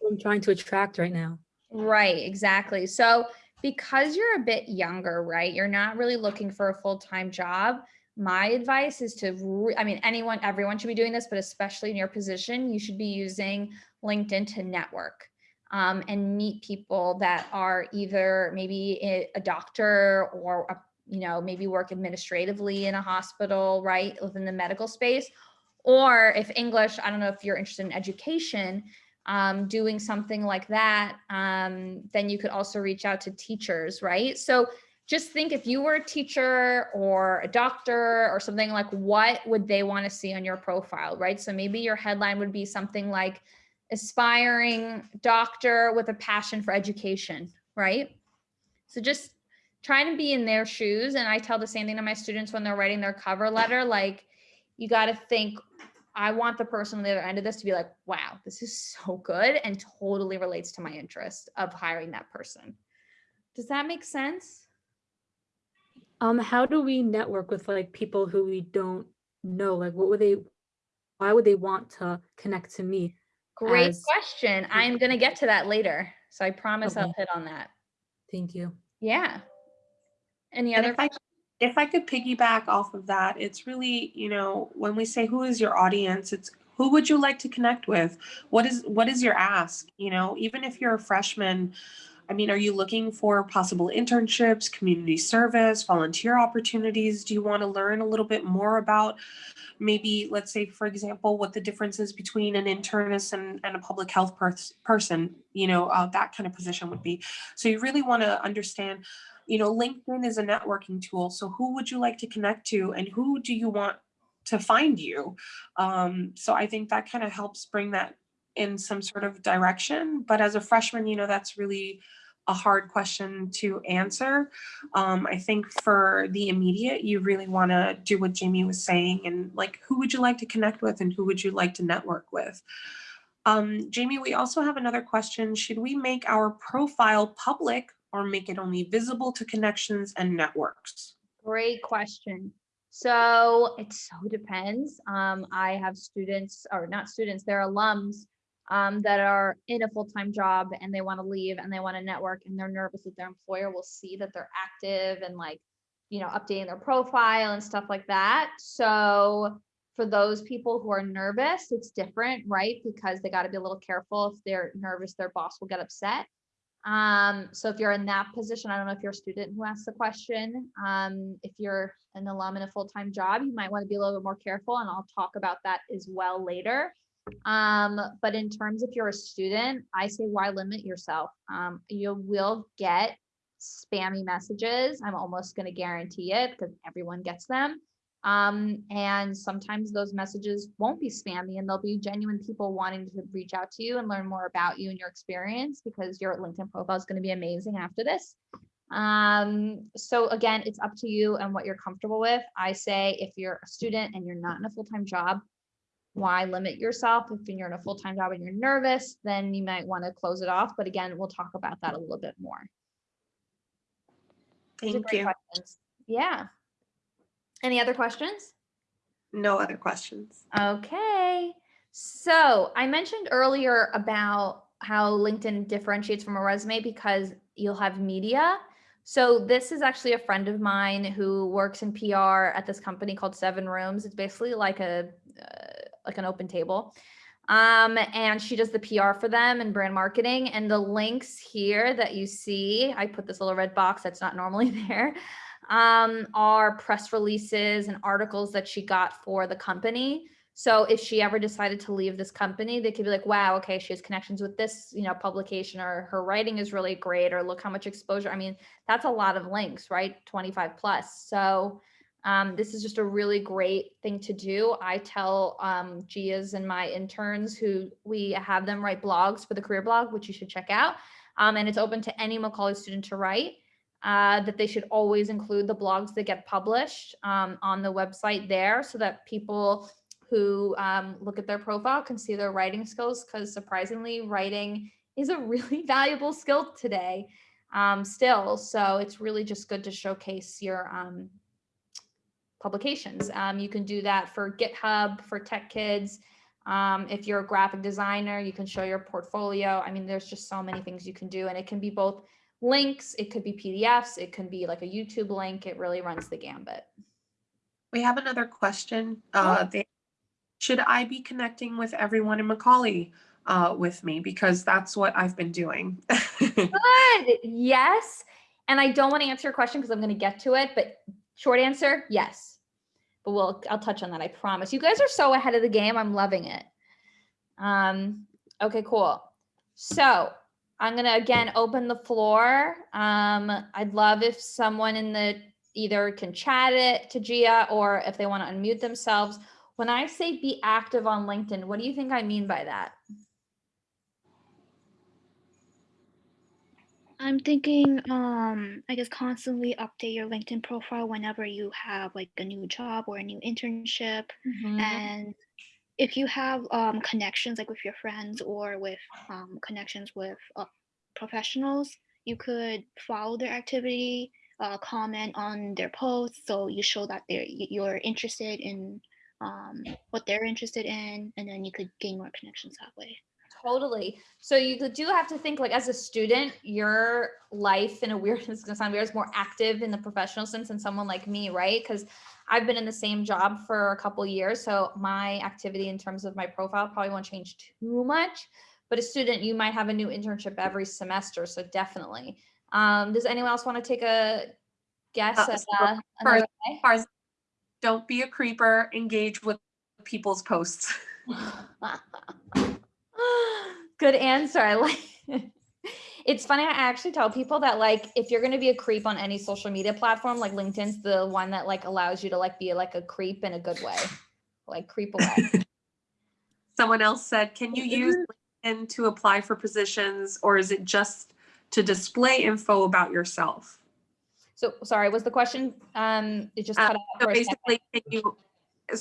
what I'm trying to attract right now. Right, exactly. So because you're a bit younger, right, you're not really looking for a full-time job. My advice is to, I mean, anyone, everyone should be doing this, but especially in your position, you should be using LinkedIn to network um, and meet people that are either maybe a- a doctor or, a, you know, maybe work administratively in a hospital, right, within the medical space. Or if English, I don't know if you're interested in education, um, doing something like that, um, then you could also reach out to teachers, right? So just think if you were a teacher or a doctor or something like what would they want to see on your profile, right? So maybe your headline would be something like aspiring doctor with a passion for education, right? So just trying to be in their shoes. And I tell the same thing to my students when they're writing their cover letter, like you got to think I want the person on the other end of this to be like, wow, this is so good and totally relates to my interest of hiring that person. Does that make sense? Um, how do we network with like people who we don't know? Like, what would they? Why would they want to connect to me? Great As- question. I'm going to get to that later. So I promise I'll hit on that. Thank you. Yeah. Any And other if I, if I could piggyback off of that, it's really, you know, when we say who is your audience, it's who would you like to connect with? What is what is your ask? You know, even if you're a freshman, I mean, are you looking for possible internships, community service, volunteer opportunities? Do you want to learn a little bit more about maybe, let's say, for example, what the difference is between an internist and, and a public health pers- person, you know, uh, that kind of position would be. So you really want to understand you know, LinkedIn is a networking tool. So who would you like to connect to and who do you want to find you? Um, so I think that kind of helps bring that in some sort of direction. But as a freshman, you know, that's really a hard question to answer. Um, I think for the immediate, you really want to do what Jamie was saying and like, who would you like to connect with and who would you like to network with? Um, Jamie, we also have another question. Should we make our profile public or make it only visible to connections and networks? Great question. So it so depends. Um, I have students, or not students, they're alums um, that are in a full-time job and they want to leave and they want to network and they're nervous that their employer will see that they're active and like, you know, updating their profile and stuff like that. So for those people who are nervous, it's different, right? Because they got to be a little careful. If they're nervous, their boss will get upset. Um, so if you're in that position, I don't know if you're a student who asked the question. Um, if you're an alum in a full-time job, you might want to be a little bit more careful and I'll talk about that as well later. Um, but in terms if you're a student, I say why limit yourself? Um, you will get spammy messages. I'm almost going to guarantee it because everyone gets them. Um, and sometimes those messages won't be spammy and there'll be genuine people wanting to reach out to you and learn more about you and your experience because your LinkedIn profile is going to be amazing after this. Um, so again, it's up to you and what you're comfortable with. I say if you're a student and you're not in a full-time job, why limit yourself? If you're in a full-time job and you're nervous, then you might want to close it off. But again, we'll talk about that a little bit more. Thank you. questions. Yeah. Any other questions? No other questions. Okay. So I mentioned earlier about how LinkedIn differentiates from a resume because you'll have media. So this is actually a friend of mine who works in PR at this company called SevenRooms. It's basically like a uh, like an OpenTable. Um, and she does the PR for them and brand marketing. And the links here that you see, I put this little red box that's not normally there, um, are press releases and articles that she got for the company. So if she ever decided to leave this company, they could be like, wow, okay, she has connections with this, you know, publication or her writing is really great or look how much exposure. I mean, that's a lot of links, right? 25 plus. So um, this is just a really great thing to do. I tell um, Gia's and my interns who we have them write blogs for the career blog, which you should check out. Um, and it's open to any Macaulay student to write. Uh, that they should always include the blogs that get published um, on the website there so that people who um, look at their profile can see their writing skills because surprisingly writing is a really valuable skill today um, still. So it's really just good to showcase your um, publications. Um, you can do that for GitHub, for Tech Kids. Um, if you're a graphic designer, you can show your portfolio. I mean, there's just so many things you can do and it can be both links, it could be PDFs, it can be like a YouTube link. It really runs the gambit. We have another question. Uh, they, should I be connecting with everyone in Macaulay uh, with me? Because that's what I've been doing. Good. Yes. And I don't want to answer your question because I'm going to get to it, but short answer, yes. But we'll I'll touch on that. I promise. You guys are so ahead of the game. I'm loving it. Um, okay, cool. So I'm gonna again open the floor. Um, I'd love if someone in the either can chat it to Gia or if they want to unmute themselves. When I say be active on LinkedIn, what do you think I mean by that? I'm thinking, um, I guess constantly update your LinkedIn profile whenever you have like a new job or a new internship. And if you have um, connections like with your friends or with um, connections with uh, professionals, you could follow their activity, uh, comment on their posts, so you show that they're you're interested in um, what they're interested in, and then you could gain more connections that way. Totally. So you do have to think like as a student, your life in a weird, is gonna sound weird, is more active in the professional sense than someone like me, right? Because I've been in the same job for a couple years, so my activity in terms of my profile probably won't change too much. But a student, you might have a new internship every semester, so definitely. Um, does anyone else want to take a guess Uh, at uh, way? Fars- Don't be a creeper, engage with people's posts. Good answer. I like it's funny. I actually tell people that like if you're gonna be a creep on any social media platform, like LinkedIn's the one that like allows you to like be like a creep in a good way. Like creep away. Someone else said, can you use LinkedIn to apply for positions or is it just to display info about yourself? so sorry, was the question um it just Uh, cut out So for a second. basically, can you,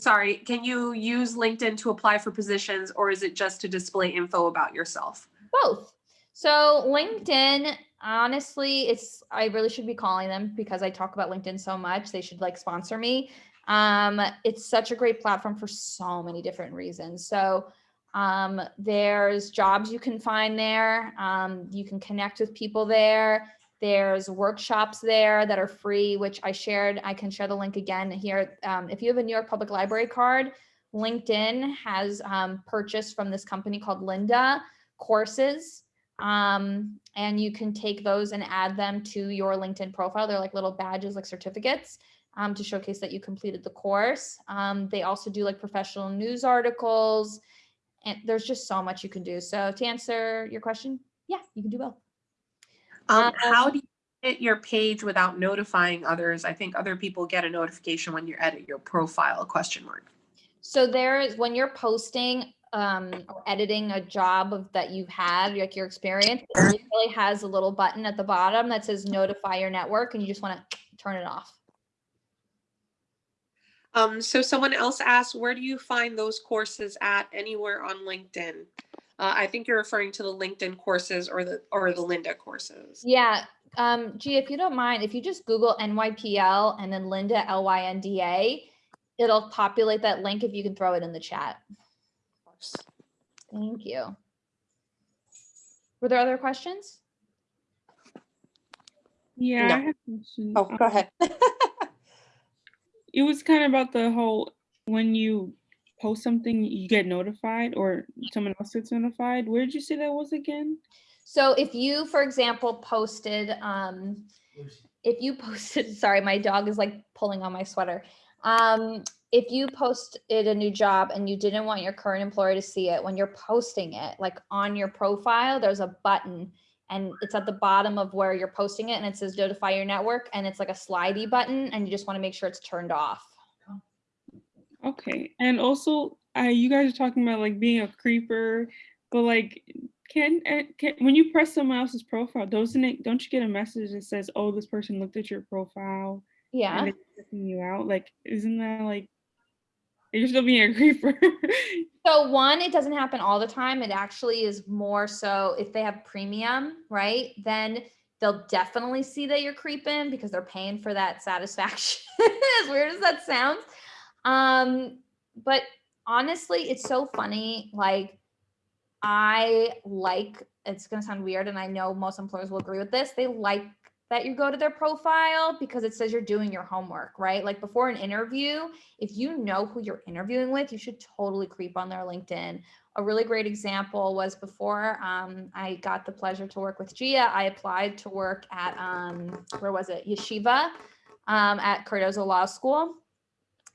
sorry, can you use LinkedIn to apply for positions or is it just to display info about yourself? both. So LinkedIn, honestly, it's I really should be calling them because I talk about LinkedIn so much. They should like sponsor me. Um, it's such a great platform for so many different reasons. So um, there's jobs you can find there. Um, you can connect with people there. There's workshops there that are free, which I shared. I can share the link again here. Um, if you have a New York Public Library card, LinkedIn has um, purchased from this company called Lynda courses. Um, and you can take those and add them to your LinkedIn profile. They're like little badges, like certificates um, to showcase that you completed the course. Um, they also do like professional news articles and there's just so much you can do. So to answer your question, yeah, you can do both. Um, Um, how do you edit your page without notifying others? I think other people get a notification when you edit your profile, question mark. So there is, when you're posting um, or editing a job of that you've had, like your experience, it really has a little button at the bottom that says notify your network and you just want to turn it off. Um, so someone else asked, where do you find those courses at anywhere on LinkedIn? Uh, I think you're referring to the LinkedIn courses or the or the Lynda courses. Yeah, um, G, if you don't mind, if you just Google NYPL and then Lynda L Y N D A, it'll populate that link if you can throw it in the chat. Thank you. Were there other questions? Yeah, No. I have a question. Oh, go Um, ahead. It was kind of about the whole when you post something, you get notified, or someone else gets notified. Where did you say that was again? So if you, for example, posted, um, if you posted, sorry, my dog is like pulling on my sweater. Um, if you posted a new job and you didn't want your current employer to see it, when you're posting it, like on your profile, there's a button and it's at the bottom of where you're posting it and it says notify your network and it's like a slidey button and you just want to make sure it's turned off. Okay, and also, uh, you guys are talking about like being a creeper, but like, can, uh, can when you press someone else's profile, doesn't it? Don't you get a message that says, "Oh, this person looked at your profile Yeah. and you out"? Like, isn't that like you're still being a creeper? So one, it doesn't happen all the time. It actually is more so if they have premium, right? Then they'll definitely see that you're creeping because they're paying for that satisfaction. as weird as that sounds. Um, but honestly, it's so funny. Like I like it's gonna sound weird, and I know most employers will agree with this. They like that you go to their profile because it says you're doing your homework, right? Like before an interview, if you know who you're interviewing with, you should totally creep on their LinkedIn. A really great example was before um, I got the pleasure to work with Gia, I applied to work at, um, where was it? Yeshiva um, at Cardozo Law School.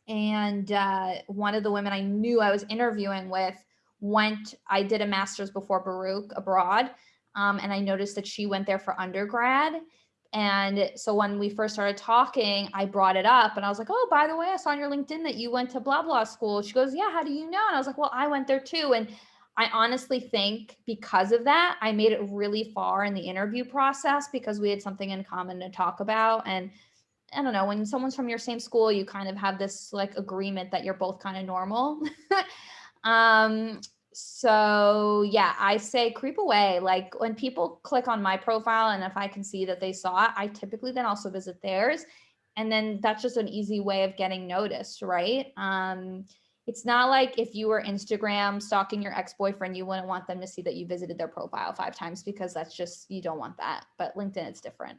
And uh, one of the women I knew I was interviewing with went, I did a master's before Baruch abroad. Um, and I noticed that she went there for undergrad. And so when we first started talking, I brought it up and I was like, oh, by the way, I saw on your LinkedIn that you went to blah, blah school. She goes, yeah, how do you know? And I was like, well, I went there too. And I honestly think because of that, I made it really far in the interview process because we had something in common to talk about. And I don't know, when someone's from your same school, you kind of have this like agreement that you're both kind of normal. um, so yeah, I say creep away. Like when people click on my profile and if I can see that they saw it, I typically then also visit theirs. And then that's just an easy way of getting noticed, right? Um, it's not like if you were Instagram stalking your ex-boyfriend, you wouldn't want them to see that you visited their profile five times because that's just, you don't want that. But LinkedIn, it's different.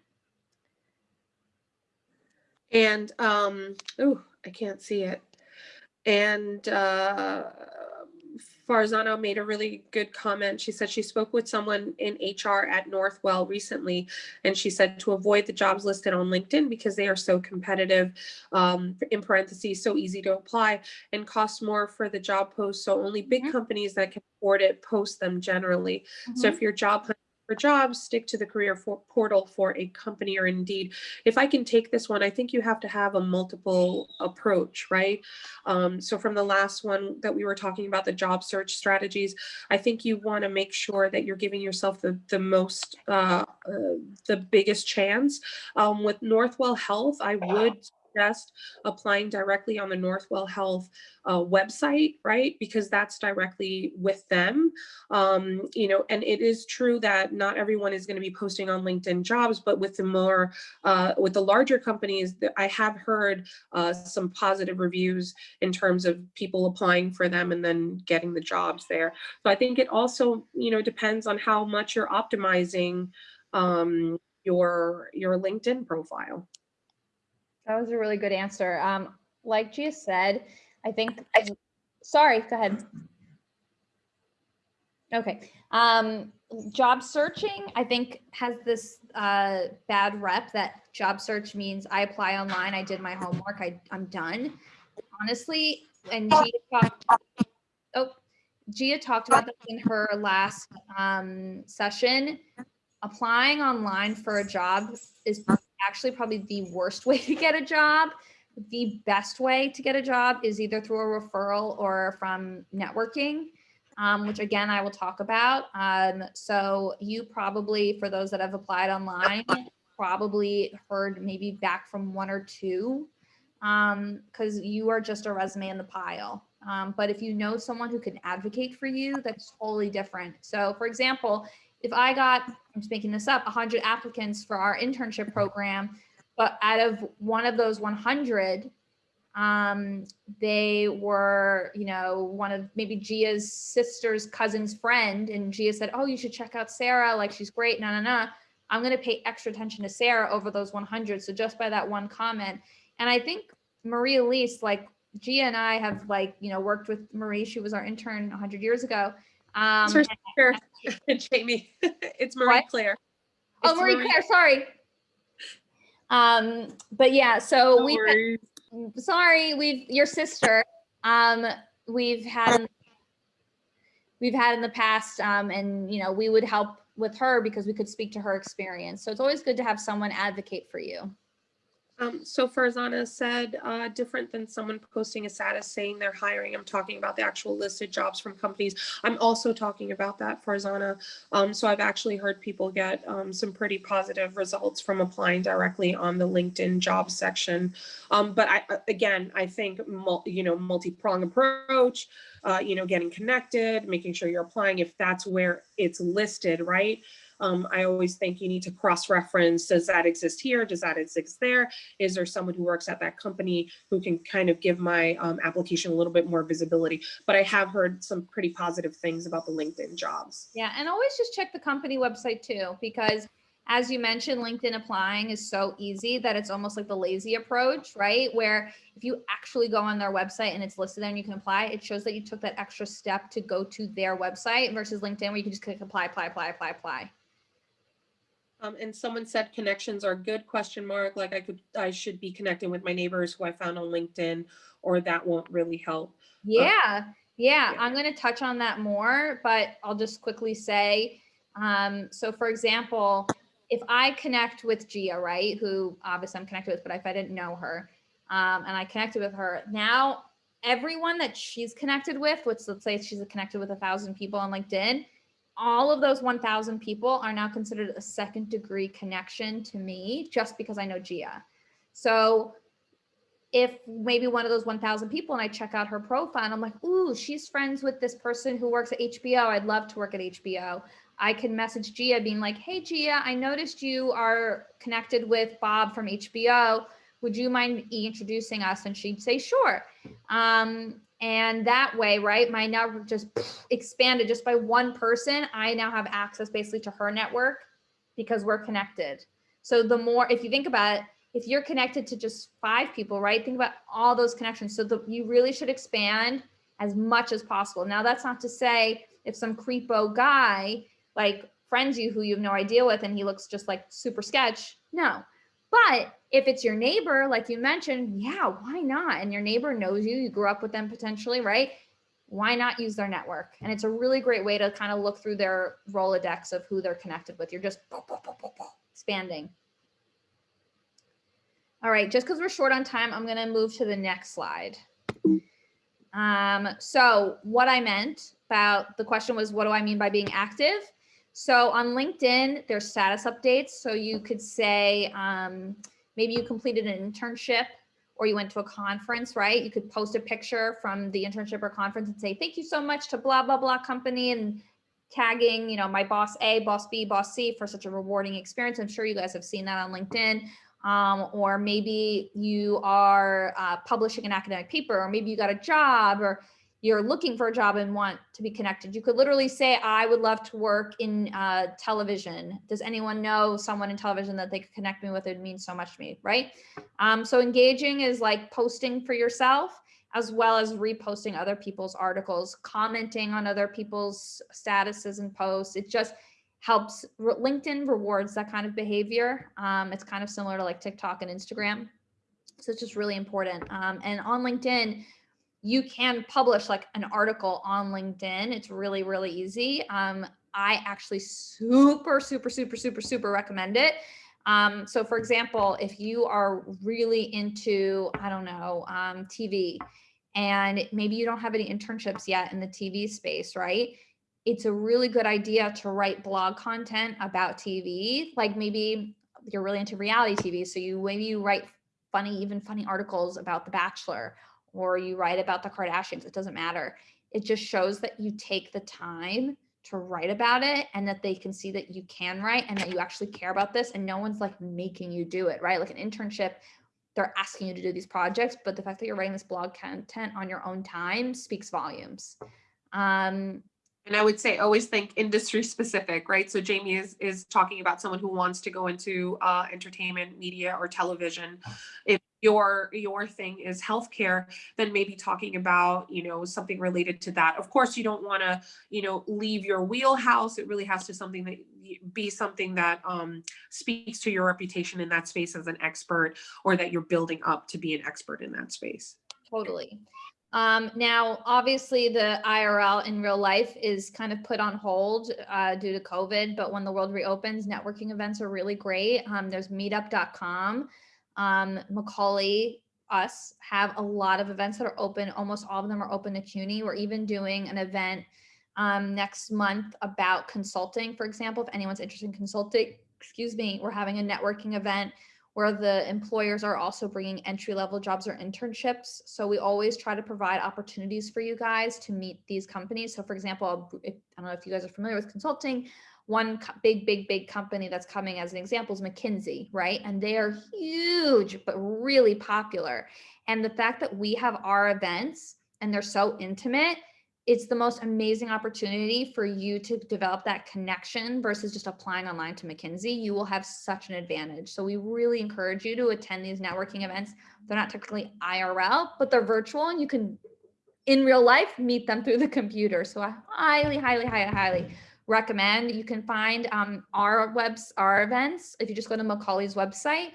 And um, oh, I can't see it. And uh, Farzana made a really good comment. She said she spoke with someone in HR at Northwell recently, and she said to avoid the jobs listed on LinkedIn because they are so competitive, um, in parentheses, so easy to apply and cost more for the job post. So only big Mhm. companies that can afford it post them generally. So Mhm. if your job hunting for jobs, stick to the career for portal for a company or indeed. If I can take this one, I think you have to have a multiple approach, right? Um, so from the last one that we were talking about, the job search strategies, I think you want to make sure that you're giving yourself the, the most, uh, uh, the biggest chance. Um, with Northwell Health, I would suggest applying directly on the Northwell Health uh, website, right? Because that's directly with them. Um, you know, and it is true that not everyone is going to be posting on LinkedIn jobs, but with the more, uh, with the larger companies, I have heard uh, some positive reviews in terms of people applying for them and then getting the jobs there. So I think it also, you know, depends on how much you're optimizing um, your your LinkedIn profile. That was a really good answer. Um, like Gia said, I think, sorry, go ahead. Okay, um, job searching, I think has this, uh, bad rep that job search means I apply online, I did my homework, I, I'm done. Honestly, and Gia talked, oh, Gia talked about this in her last, um, session. Applying online for a job is actually probably the worst way to get a job. The best way to get a job is either through a referral or from networking, um, which again, I will talk about. Um, so you probably, for those that have applied online, probably heard maybe back from one or two because you are just a resume in the pile. Um, but if you know someone who can advocate for you, that's totally different. So for example, if I got, I'm just making this up, 100 applicants for our internship program, but out of one of those 100, um, they were, you know, one of maybe Gia's sister's cousin's friend, and Gia said, "Oh, you should check out Sarah. Like she's great." No, no, no. I'm going to pay extra attention to Sarah over those 100. So just by that one comment, and I think Marie Elise, like Gia and I have like, you know, worked with Marie. She was our intern 100 years ago. Um, It's her sister, Jamie. It's Marie What? Claire. oh, It's Marie Claire, sorry. Um, but yeah, so we sorry, we've your sister. Um, we've had we've had in the past, um, and you know, we would help with her because we could speak to her experience. So it's always good to have someone advocate for you. Um, so Farzana said, uh, different than someone posting a status saying they're hiring. I'm talking about the actual listed jobs from companies. I'm also talking about that Farzana. Um, so I've actually heard people get um, some pretty positive results from applying directly on the LinkedIn job section. Um, but I, again, I think, you know, multi-prong approach, uh, you know, getting connected, making sure you're applying if that's where it's listed, right? Um, I always think you need to cross-reference, does that exist here? Does that exist there? Is there someone who works at that company who can kind of give my um, application a little bit more visibility? But I have heard some pretty positive things about the LinkedIn jobs. Yeah, and always just check the company website too, because as you mentioned, LinkedIn applying is so easy that it's almost like the lazy approach, right? Where if you actually go on their website and it's listed there and you can apply, it shows that you took that extra step to go to their website versus LinkedIn where you can just click apply, apply, apply, apply, apply. Um, and someone said connections are good question mark, like I could, I should be connecting with my neighbors who I found on LinkedIn, or that won't really help. Yeah, yeah, yeah. I'm going to touch on that more, but I'll just quickly say, um, so for example, if I connect with Gia, right, who obviously I'm connected with, but if I didn't know her, um, and I connected with her, now everyone that she's connected with, which let's say she's connected with a thousand people on LinkedIn, all of those 1,000 people are now considered a second degree connection to me just because I know Gia. So if maybe one of those 1,000 people and I check out her profile and I'm like, ooh, she's friends with this person who works at HBO. I'd love to work at HBO. I can message Gia being like, hey, Gia, I noticed you are connected with Bob from HBO. Would you mind introducing us? And she'd say, sure. Um, and that way, right, my network just expanded just by one person. I now have access basically to her network because we're connected. So the more, if you think about it, if you're connected to just five people, right, think about all those connections. So the, you really should expand as much as possible. Now, that's not to say if some creepo guy like friends you who you have no idea with and he looks just like super sketch, no. But if it's your neighbor, like you mentioned, yeah, why not? And your neighbor knows you, you grew up with them potentially, right? Why not use their network? And it's a really great way to kind of look through their Rolodex of who they're connected with. You're just expanding. All right, just because we're short on time, I'm going to move to the next slide. Um, so what I meant about the question was, what do I mean by being active? So on LinkedIn, there's status updates. So you could say, um, maybe you completed an internship or you went to a conference, right? You could post a picture from the internship or conference and say, thank you so much to blah, blah, blah company and tagging, you know, my boss A, boss B, boss C for such a rewarding experience. I'm sure you guys have seen that on LinkedIn. Um, or maybe you are uh, publishing an academic paper, or maybe you got a job, or you're looking for a job and want to be connected. You could literally say, I would love to work in uh, television. Does anyone know someone in television that they could connect me with? It would mean so much to me, right? Um, so engaging is like posting for yourself as well as reposting other people's articles, commenting on other people's statuses and posts. It just helps, LinkedIn rewards that kind of behavior. Um, it's kind of similar to like TikTok and Instagram. So it's just really important. Um, and on LinkedIn, you can publish like an article on LinkedIn. It's really, really easy. Um, I actually super, super, super, super, super recommend it. Um, so for example, if you are really into, I don't know, um, TV and maybe you don't have any internships yet in the TV space, right? It's a really good idea to write blog content about TV. Like maybe you're really into reality TV. So you maybe you write funny, even funny articles about The Bachelor or you write about the Kardashians, it doesn't matter. It just shows that you take the time to write about it and that they can see that you can write and that you actually care about this and no one's like making you do it, right? Like an internship, they're asking you to do these projects, but the fact that you're writing this blog content on your own time speaks volumes. Um, and I would say always think industry specific, right? So Jamie is is talking about someone who wants to go into uh, entertainment, media, or television. If your your thing is healthcare, then maybe talking about you know something related to that. Of course, you don't want to you know leave your wheelhouse. It really has to something that be something that um, speaks to your reputation in that space as an expert, or that you're building up to be an expert in that space. Totally. Um, now, obviously, the IRL in real life is kind of put on hold uh, due to COVID, but when the world reopens, networking events are really great. Um, there's meetup.com. Um, Macaulay, us have a lot of events that are open. Almost all of them are open to CUNY. We're even doing an event um, next month about consulting, for example, if anyone's interested in consulting, excuse me, we're having a networking event where the employers are also bringing entry level jobs or internships. So we always try to provide opportunities for you guys to meet these companies. So for example, if, I don't know if you guys are familiar with consulting, one big, big, big company that's coming as an example is McKinsey, right? And they are huge, but really popular. And the fact that we have our events and they're so intimate it's the most amazing opportunity for you to develop that connection versus just applying online to McKinsey. You will have such an advantage. So we really encourage you to attend these networking events. They're not technically IRL, but they're virtual and you can, in real life, meet them through the computer. So I highly, highly, highly, highly recommend. You can find um, our webs, our events, if you just go to Macaulay's website.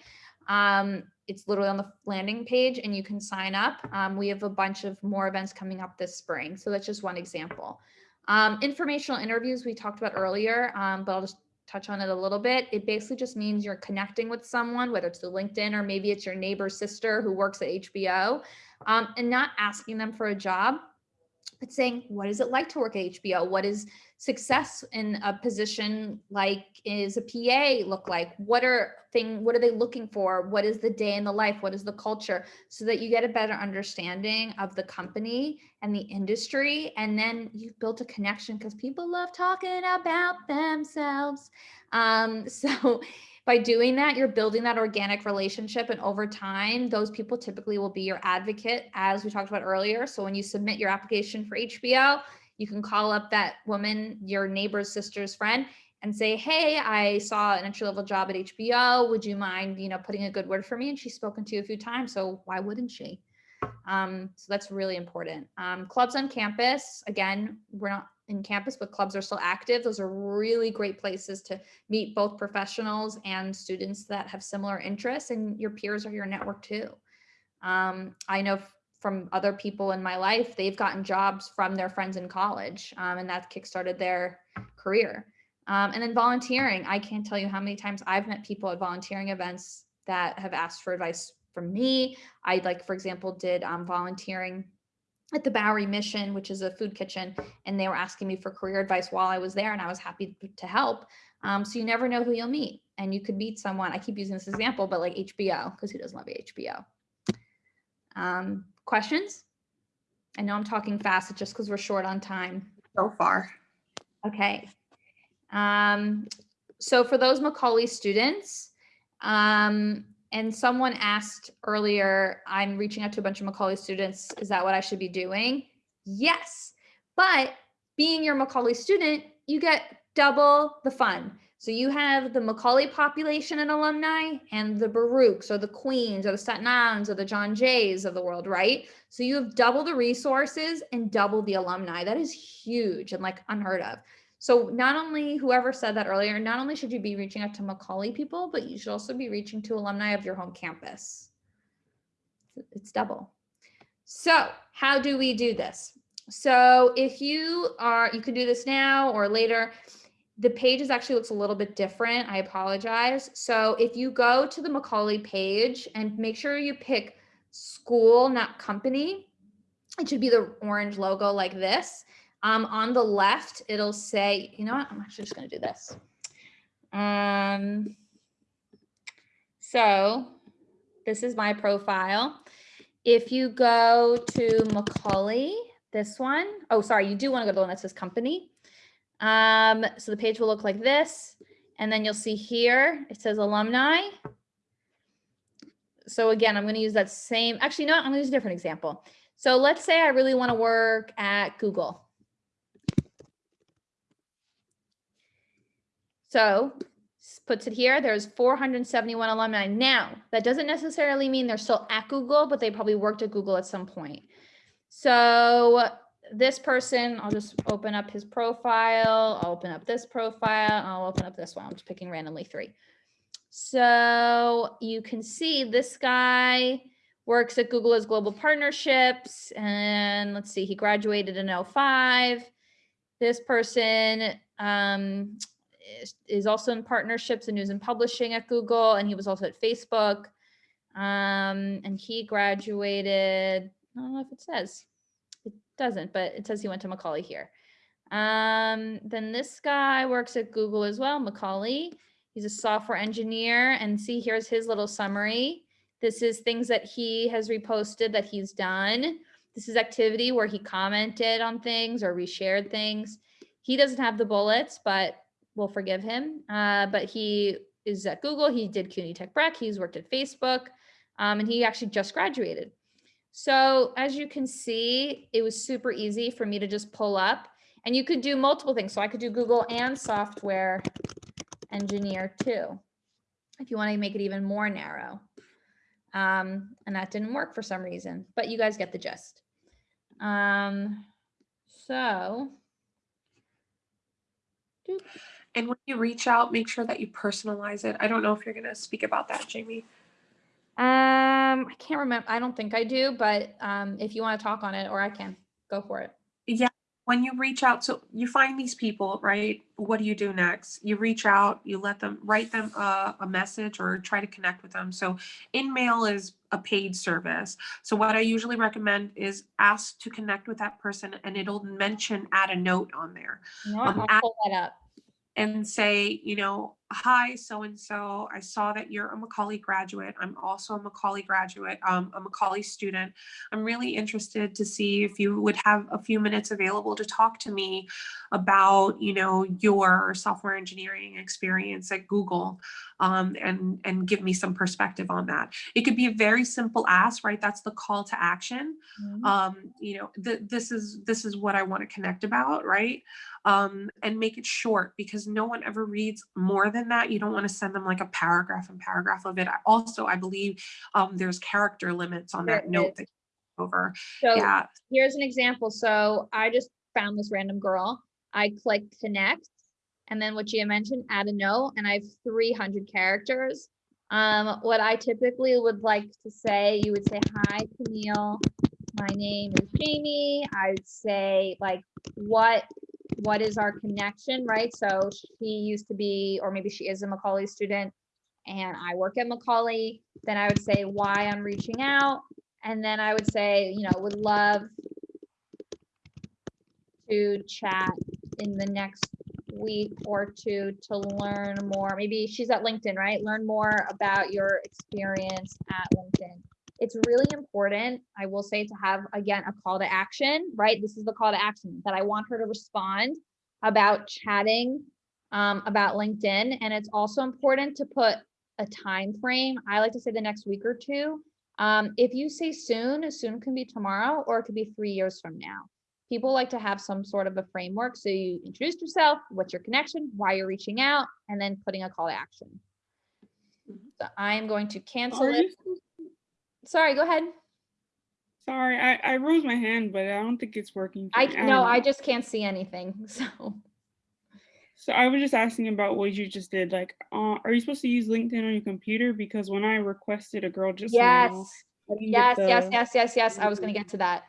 Um, it's literally on the landing page and you can sign up. Um, we have a bunch of more events coming up this spring. So that's just one example. Um, informational interviews we talked about earlier, um, but I'll just touch on it a little bit. It basically just means you're connecting with someone, whether it's the LinkedIn or maybe it's your neighbor's sister who works at HBO um, and not asking them for a job, but saying, what is it like to work at HBO? What is success in a position like is a PA look like? What are thing, what are they looking for? What is the day in the life? What is the culture? So that you get a better understanding of the company and the industry. And then you've built a connection because people love talking about themselves. Um, so by doing that, you're building that organic relationship. And over time, those people typically will be your advocate, as we talked about earlier. So when you submit your application for HBO, you can call up that woman, your neighbor's sister's friend, and say, hey, I saw an entry level job at HBO. Would you mind, you know, putting a good word for me? And she's spoken to you a few times, so why wouldn't she? Um, so that's really important. Um, clubs on campus, again, we're not in campus, but clubs are still active. Those are really great places to meet both professionals and students that have similar interests and your peers are your network too. Um, I know from other people in my life, they've gotten jobs from their friends in college um, and that kickstarted their career. Um, and then volunteering, I can't tell you how many times I've met people at volunteering events that have asked for advice from me. I like, for example, did um, volunteering at the Bowery Mission, which is a food kitchen, and they were asking me for career advice while I was there and I was happy to help. Um, so you never know who you'll meet and you could meet someone. I keep using this example, but like HBO, because who doesn't love HBO? Um, questions? I know I'm talking fast, it's just because we're short on time. So far. Okay. Um, so for those Macaulay students, um, and someone asked earlier, I'm reaching out to a bunch of Macaulay students. Is that what I should be doing? Yes. But being your Macaulay student, you get double the fun. So you have the Macaulay population and alumni and the Baruchs or the Queens or the Staten Islands or the John Jays of the world, right? So you have double the resources and double the alumni. That is huge and like unheard of. So not only whoever said that earlier, not only should you be reaching out to Macaulay people, but you should also be reaching to alumni of your home campus. It's double. So how do we do this? So if you are, you can do this now or later. The pages actually looks a little bit different. I apologize. So if you go to the Macaulay page and make sure you pick school, not company, it should be the orange logo like this. Um, on the left, it'll say, you know what, I'm actually just gonna do this. Um, so this is my profile. If you go to Macaulay, this one, oh, sorry, you do wanna go to the one that says company. Um, so the page will look like this. And then you'll see here, it says alumni. So again, I'm gonna use that same, actually, no, I'm gonna use a different example. So let's say I really wanna work at Google. So puts it here, there's 471 alumni. Now, that doesn't necessarily mean they're still at Google, but they probably worked at Google at some point. So this person, I'll just open up his profile. I'll open up this profile. I'll open up this one. I'm just picking randomly three. So you can see this guy works at Google as global partnerships. And let's see, he graduated in 05. This person um, is, also in partnerships and news and publishing at Google. And he was also at Facebook. Um, and he graduated, I don't know if it says, it doesn't, but it says he went to Macaulay here. Um, then this guy works at Google as well, Macaulay. He's a software engineer and see here's his little summary. This is things that he has reposted that he's done. This is activity where he commented on things or reshared things. He doesn't have the bullets, but we'll forgive him. Uh, but he is at Google. He did CUNY Tech Prep. He's worked at Facebook um, and he actually just graduated. So as you can see, it was super easy for me to just pull up and you could do multiple things. So I could do Google and software engineer too, if you want to make it even more narrow. Um, and that didn't work for some reason, but you guys get the gist. Um, so. doop. And when you reach out, make sure that you personalize it. I don't know if you're going to speak about that, Jamie. Um, I can't remember. I don't think I do, but um, if you want to talk on it, or I can go for it. Yeah. When you reach out, so you find these people, right? What do you do next? You reach out, you let them write them a, a message or try to connect with them. So InMail is a paid service. So what I usually recommend is ask to connect with that person and it'll mention add a note on there. What? Um, I'll at- pull that up. And say, you know, hi, so and so. I saw that you're a Macaulay graduate. I'm also a Macaulay graduate, um, a Macaulay student. I'm really interested to see if you would have a few minutes available to talk to me about, you know, your software engineering experience at Google, um, and and give me some perspective on that. It could be a very simple ask, right? That's the call to action Mhm. um you know th- this is this is what i want to connect about right um and make it short because no one ever reads more than that you don't want to send them like a paragraph and paragraph of it I, also i believe um there's character limits on There that note that over So yeah here's an example. So I just found this random girl. I clicked connect and then what Gia mentioned, add a note, and I have 300 characters. Um, what I typically would like to say, you would say, hi, Camille. My name is Jamie. I would say like, what, what is our connection, right? So she used to be, or maybe she is a Macaulay student and I work at Macaulay. Then I would say why I'm reaching out. And then I would say, you know, would love to chat in the next week or two to learn more. Maybe she's at LinkedIn, right? Learn more about your experience at LinkedIn. It's really important, I will say, to have, again, a call to action, right? This is the call to action that I want her to respond about chatting um, about LinkedIn. And it's also important to put a time frame. I like to say the next week or two. Um, if you say soon, soon can be tomorrow or it could be three years from now. People like to have some sort of a framework. So you introduce yourself, what's your connection, why you're reaching out, and then putting a call to action. So I'm going to cancel Are it. you Sorry, go ahead. Sorry, I, I rose my hand, but I don't think it's working. I, no, I just can't see anything. So, So I was just asking about what you just did. Like, uh, are you supposed to use LinkedIn on your computer? Because when I requested a girl just yes, now, yes, get yes, yes, yes, yes. I was going to get to that.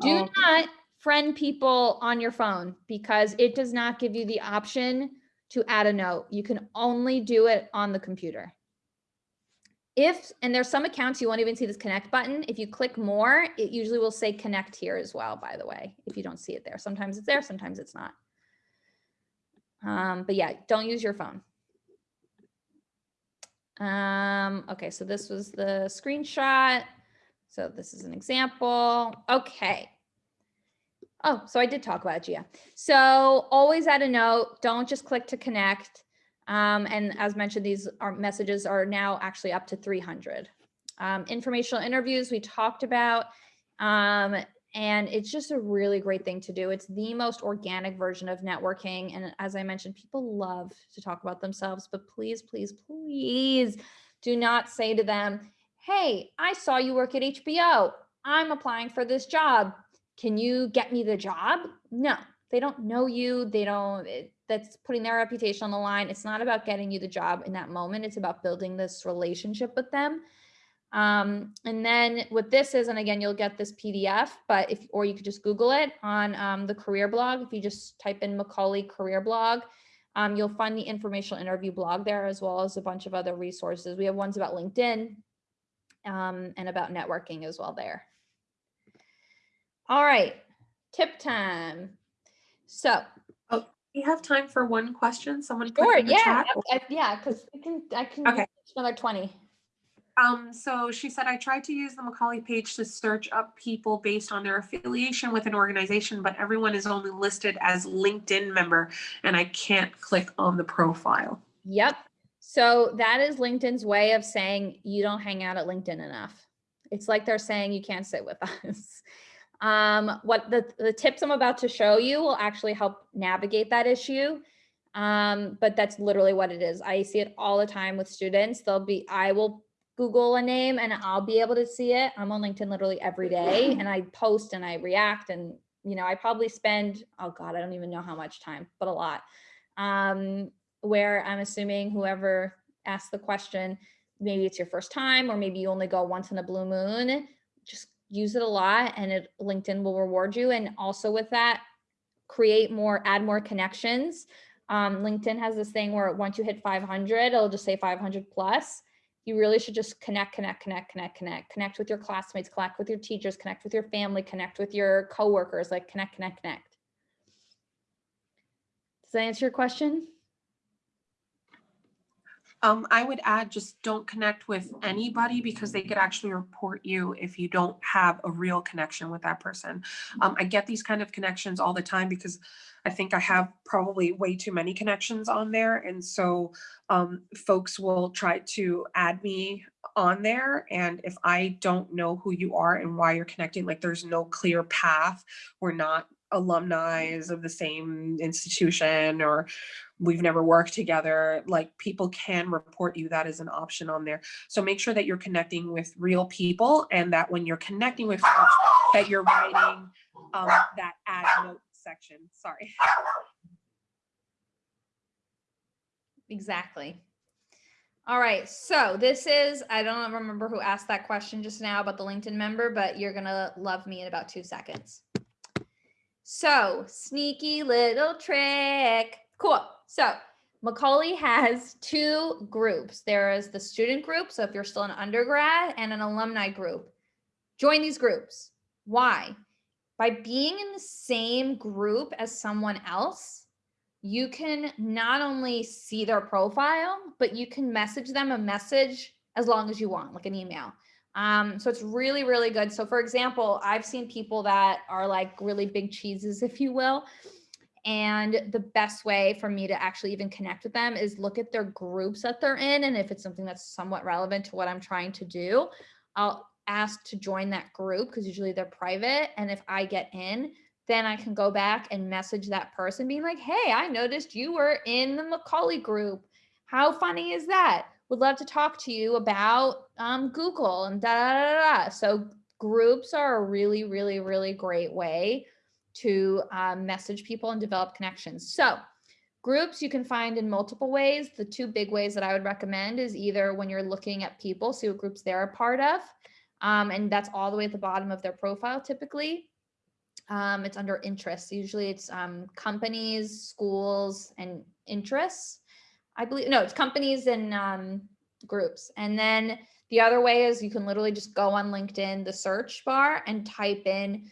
Do Oh, okay. not friend people on your phone because it does not give you the option to add a note. You can only do it on the computer. If, and there's some accounts you won't even see this connect button. If you click more, it usually will say connect here as well, by the way, if you don't see it there. Sometimes it's there, sometimes it's not. Um, but yeah, don't use your phone. Um, okay, so this was the screenshot. So this is an example. Okay. Oh, so I did talk about Gia. So always add a note. Don't just click to connect. Um, and as mentioned, these are messages are now actually up to 300. Um, informational interviews we talked about. Um, and it's just a really great thing to do. It's the most organic version of networking. And as I mentioned, people love to talk about themselves, but please, please, please do not say to them, Hey, I saw you work at HBO. I'm applying for this job. Can you get me the job? No, they don't know you. They don't, it, that's putting their reputation on the line. It's not about getting you the job in that moment. It's about building this relationship with them. Um, and then what this is, and again, you'll get this PDF, but if, or you could just Google it on um, the career blog. If you just type in Macaulay career blog, um, you'll find the informational interview blog there as well as a bunch of other resources. We have ones about LinkedIn um, and about networking as well there. All right, tip time. So, We have time for one question. Someone sure, it in the yeah. I- I- yeah, because I can, I can Okay. another 20. Um, so she said, I tried to use the Macaulay page to search up people based on their affiliation with an organization, but everyone is only listed as LinkedIn member and I can't click on the profile. Yep. So that is LinkedIn's way of saying you don't hang out at LinkedIn enough. It's like they're saying you can't sit with us. Um, what the, the tips I'm about to show you will actually help navigate that issue. Um, but that's literally what it is. I see it all the time with students. They'll be, I will Google a name and I'll be able to see it. I'm on LinkedIn literally every day and I post and I react and, you know, I probably spend, oh God, I don't even know how much time, but a lot. Um, where I'm assuming whoever asked the question, maybe it's your first time, or maybe you only go once in a blue moon, just use it a lot and it LinkedIn will reward you. And also with that, create more, add more connections. Um, LinkedIn has this thing where once you hit 500, it'll just say 500 plus. You really should just connect, connect, connect, connect, connect, connect with your classmates, connect with your teachers, connect with your family, connect with your coworkers, like connect, connect, connect. Does that answer your question? Um, I would add, just don't connect with anybody because they could actually report you if you don't have a real connection with that person. Um, I get these kind of connections all the time because I think I have probably way too many connections on there. And so um, folks will try to add me on there. And if I don't know who you are and why you're connecting, like there's no clear path, we're not alumni of the same institution or we've never worked together like people can report you that is an option on there so make sure that you're connecting with real people and that when you're connecting with folks that you're writing um, that add note section sorry Exactly. All right, so this is, I don't remember who asked that question just now about the LinkedIn member, but you're gonna love me in about two seconds. So sneaky little trick. Cool. So Macaulay has two groups. There is the student group. So if you're still an undergrad and an alumni group, join these groups. Why? By being in the same group as someone else, you can not only see their profile, but you can message them a message as long as you want, like an email. Um, so it's really, really good. So for example, I've seen people that are like really big cheeses, if you will. And the best way for me to actually even connect with them is look at their groups that they're in. And if it's something that's somewhat relevant to what I'm trying to do, I'll ask to join that group because usually they're private. And if I get in, then I can go back and message that person being like, hey, I noticed you were in the Macaulay group. How funny is that? Would love to talk to you about um, Google and da, da da da. So groups are a really, really, really great way to um, message people and develop connections. So groups you can find in multiple ways. The two big ways that I would recommend is either when you're looking at people, see what groups they're a part of. Um, and that's all the way at the bottom of their profile typically. Um, it's under interests. Usually it's um, companies, schools, and interests. I believe, no, it's companies and um, groups. And then the other way is you can literally just go on LinkedIn, the search bar and type in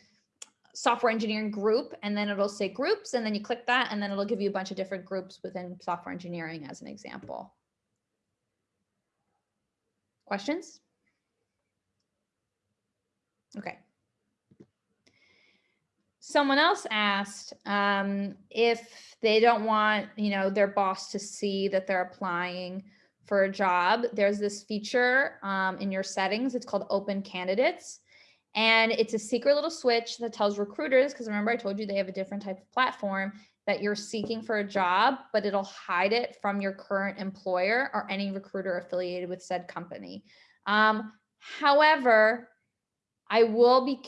software engineering group, and then it'll say groups, and then you click that, and then it'll give you a bunch of different groups within software engineering as an example. Questions? Okay. Someone else asked um, if they don't want, you know, their boss to see that they're applying for a job. There's this feature um, in your settings. It's called Open Candidates. And it's a secret little switch that tells recruiters, because remember I told you they have a different type of platform, that you're seeking for a job, but it'll hide it from your current employer or any recruiter affiliated with said company. Um, however, I will be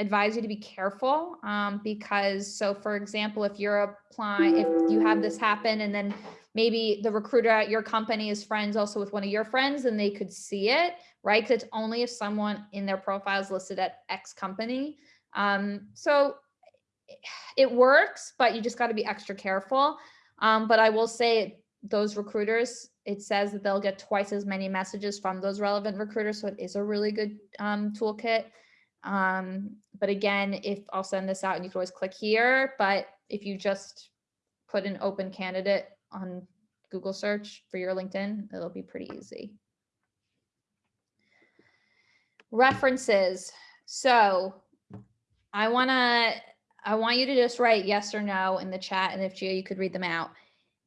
advise you to be careful um, because so for example, if you're applying, if you have this happen and then maybe the recruiter at your company is friends also with one of your friends and they could see it, right? Because it's only if someone in their profile is listed at X company. Um, so it works, but you just got to be extra careful. Um, but I will say those recruiters, it says that they'll get twice as many messages from those relevant recruiters. So it is a really good um, toolkit. Um, but again, if I'll send this out and you can always click here, but if you just put an open candidate on Google search for your LinkedIn, it'll be pretty easy. References. So I want to, I want you to just write yes or no in the chat. And if Gia, you could read them out.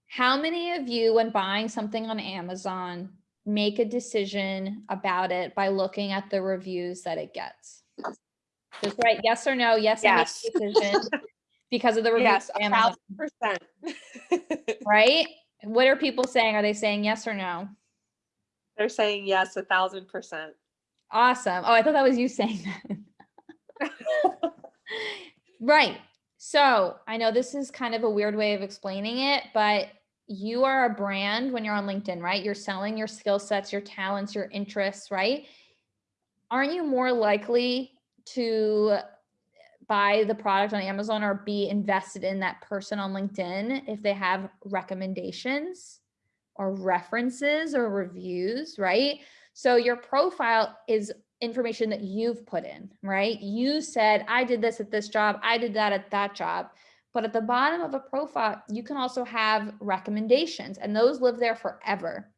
How many of you, when buying something on Amazon, make a decision about it by looking at the reviews that it gets? Just write yes or no. Yes, Yes. I make a decision because of the reviews. Yes, a thousand percent. right? What are people saying? Are they saying yes or no? They're saying yes, a thousand percent. Awesome. Oh, I thought that was you saying that. right. So I know this is kind of a weird way of explaining it, but you are a brand when you're on LinkedIn, right? You're selling your skill sets, your talents, your interests, right? Aren't you more likely to buy the product on Amazon or be invested in that person on LinkedIn if they have recommendations or references or reviews, right? So your profile is information that you've put in, right? You said, I did this at this job, I did that at that job. But at the bottom of a profile, you can also have recommendations and those live there forever.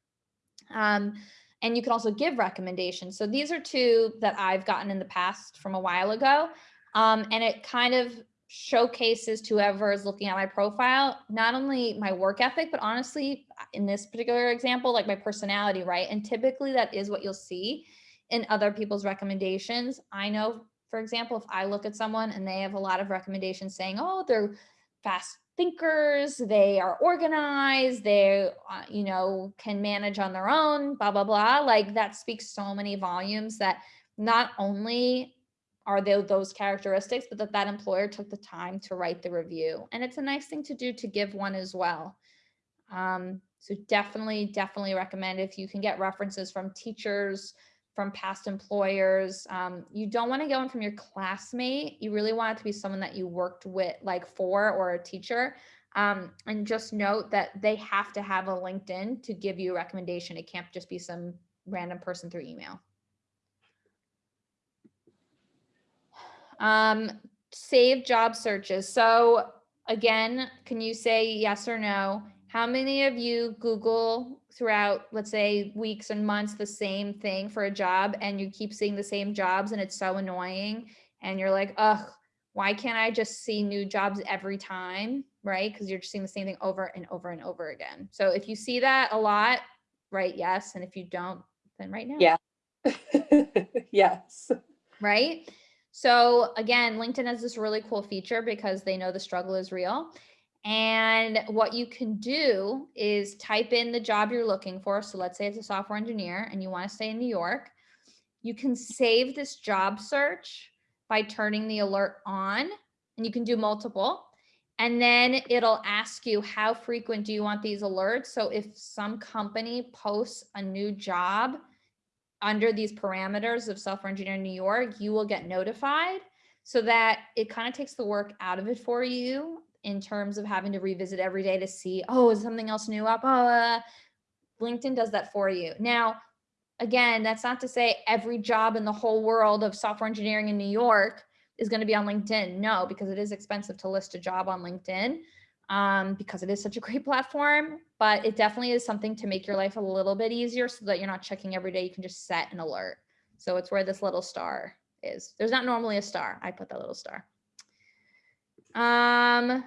Um, and you can also give recommendations. So these are two that I've gotten in the past from a while ago. Um, and it kind of showcases to whoever is looking at my profile, not only my work ethic, but honestly, in this particular example, like my personality, right? And typically that is what you'll see in other people's recommendations. I know, for example, if I look at someone and they have a lot of recommendations saying, oh, they're fast thinkers, they are organized, they, uh, you know, can manage on their own, blah, blah, blah. Like that speaks so many volumes that not only are they those characteristics, but that that employer took the time to write the review. And it's a nice thing to do to give one as well. Um, so definitely, definitely recommend if you can get references from teachers, from past employers. Um, you don't want to get one from your classmate. You really want it to be someone that you worked with, like for or a teacher. Um, and just note that they have to have a LinkedIn to give you a recommendation. It can't just be some random person through email. Um, save job searches. So again, can you say yes or no? How many of you Google throughout, let's say, weeks and months, the same thing for a job and you keep seeing the same jobs and it's so annoying and you're like, ugh, why can't I just see new jobs every time? Right? Because you're just seeing the same thing over and over and over again. So if you see that a lot, write yes. And if you don't, then right now. Yeah. yes. right? So again, LinkedIn has this really cool feature because they know the struggle is real. And what you can do is type in the job you're looking for. So let's say it's a software engineer and you want to stay in New York. You can save this job search by turning the alert on and you can do multiple. And then it'll ask you how frequent do you want these alerts? So if some company posts a new job, under these parameters of software engineer in New York, you will get notified so that it kind of takes the work out of it for you in terms of having to revisit every day to see, oh, is something else new up? Oh, uh, LinkedIn does that for you. Now, again, that's not to say every job in the whole world of software engineering in New York is going to be on LinkedIn. No, because it is expensive to list a job on LinkedIn um, because it is such a great platform, but it definitely is something to make your life a little bit easier so that you're not checking every day. You can just set an alert. So it's where this little star is. There's not normally a star. I put that little star. Um,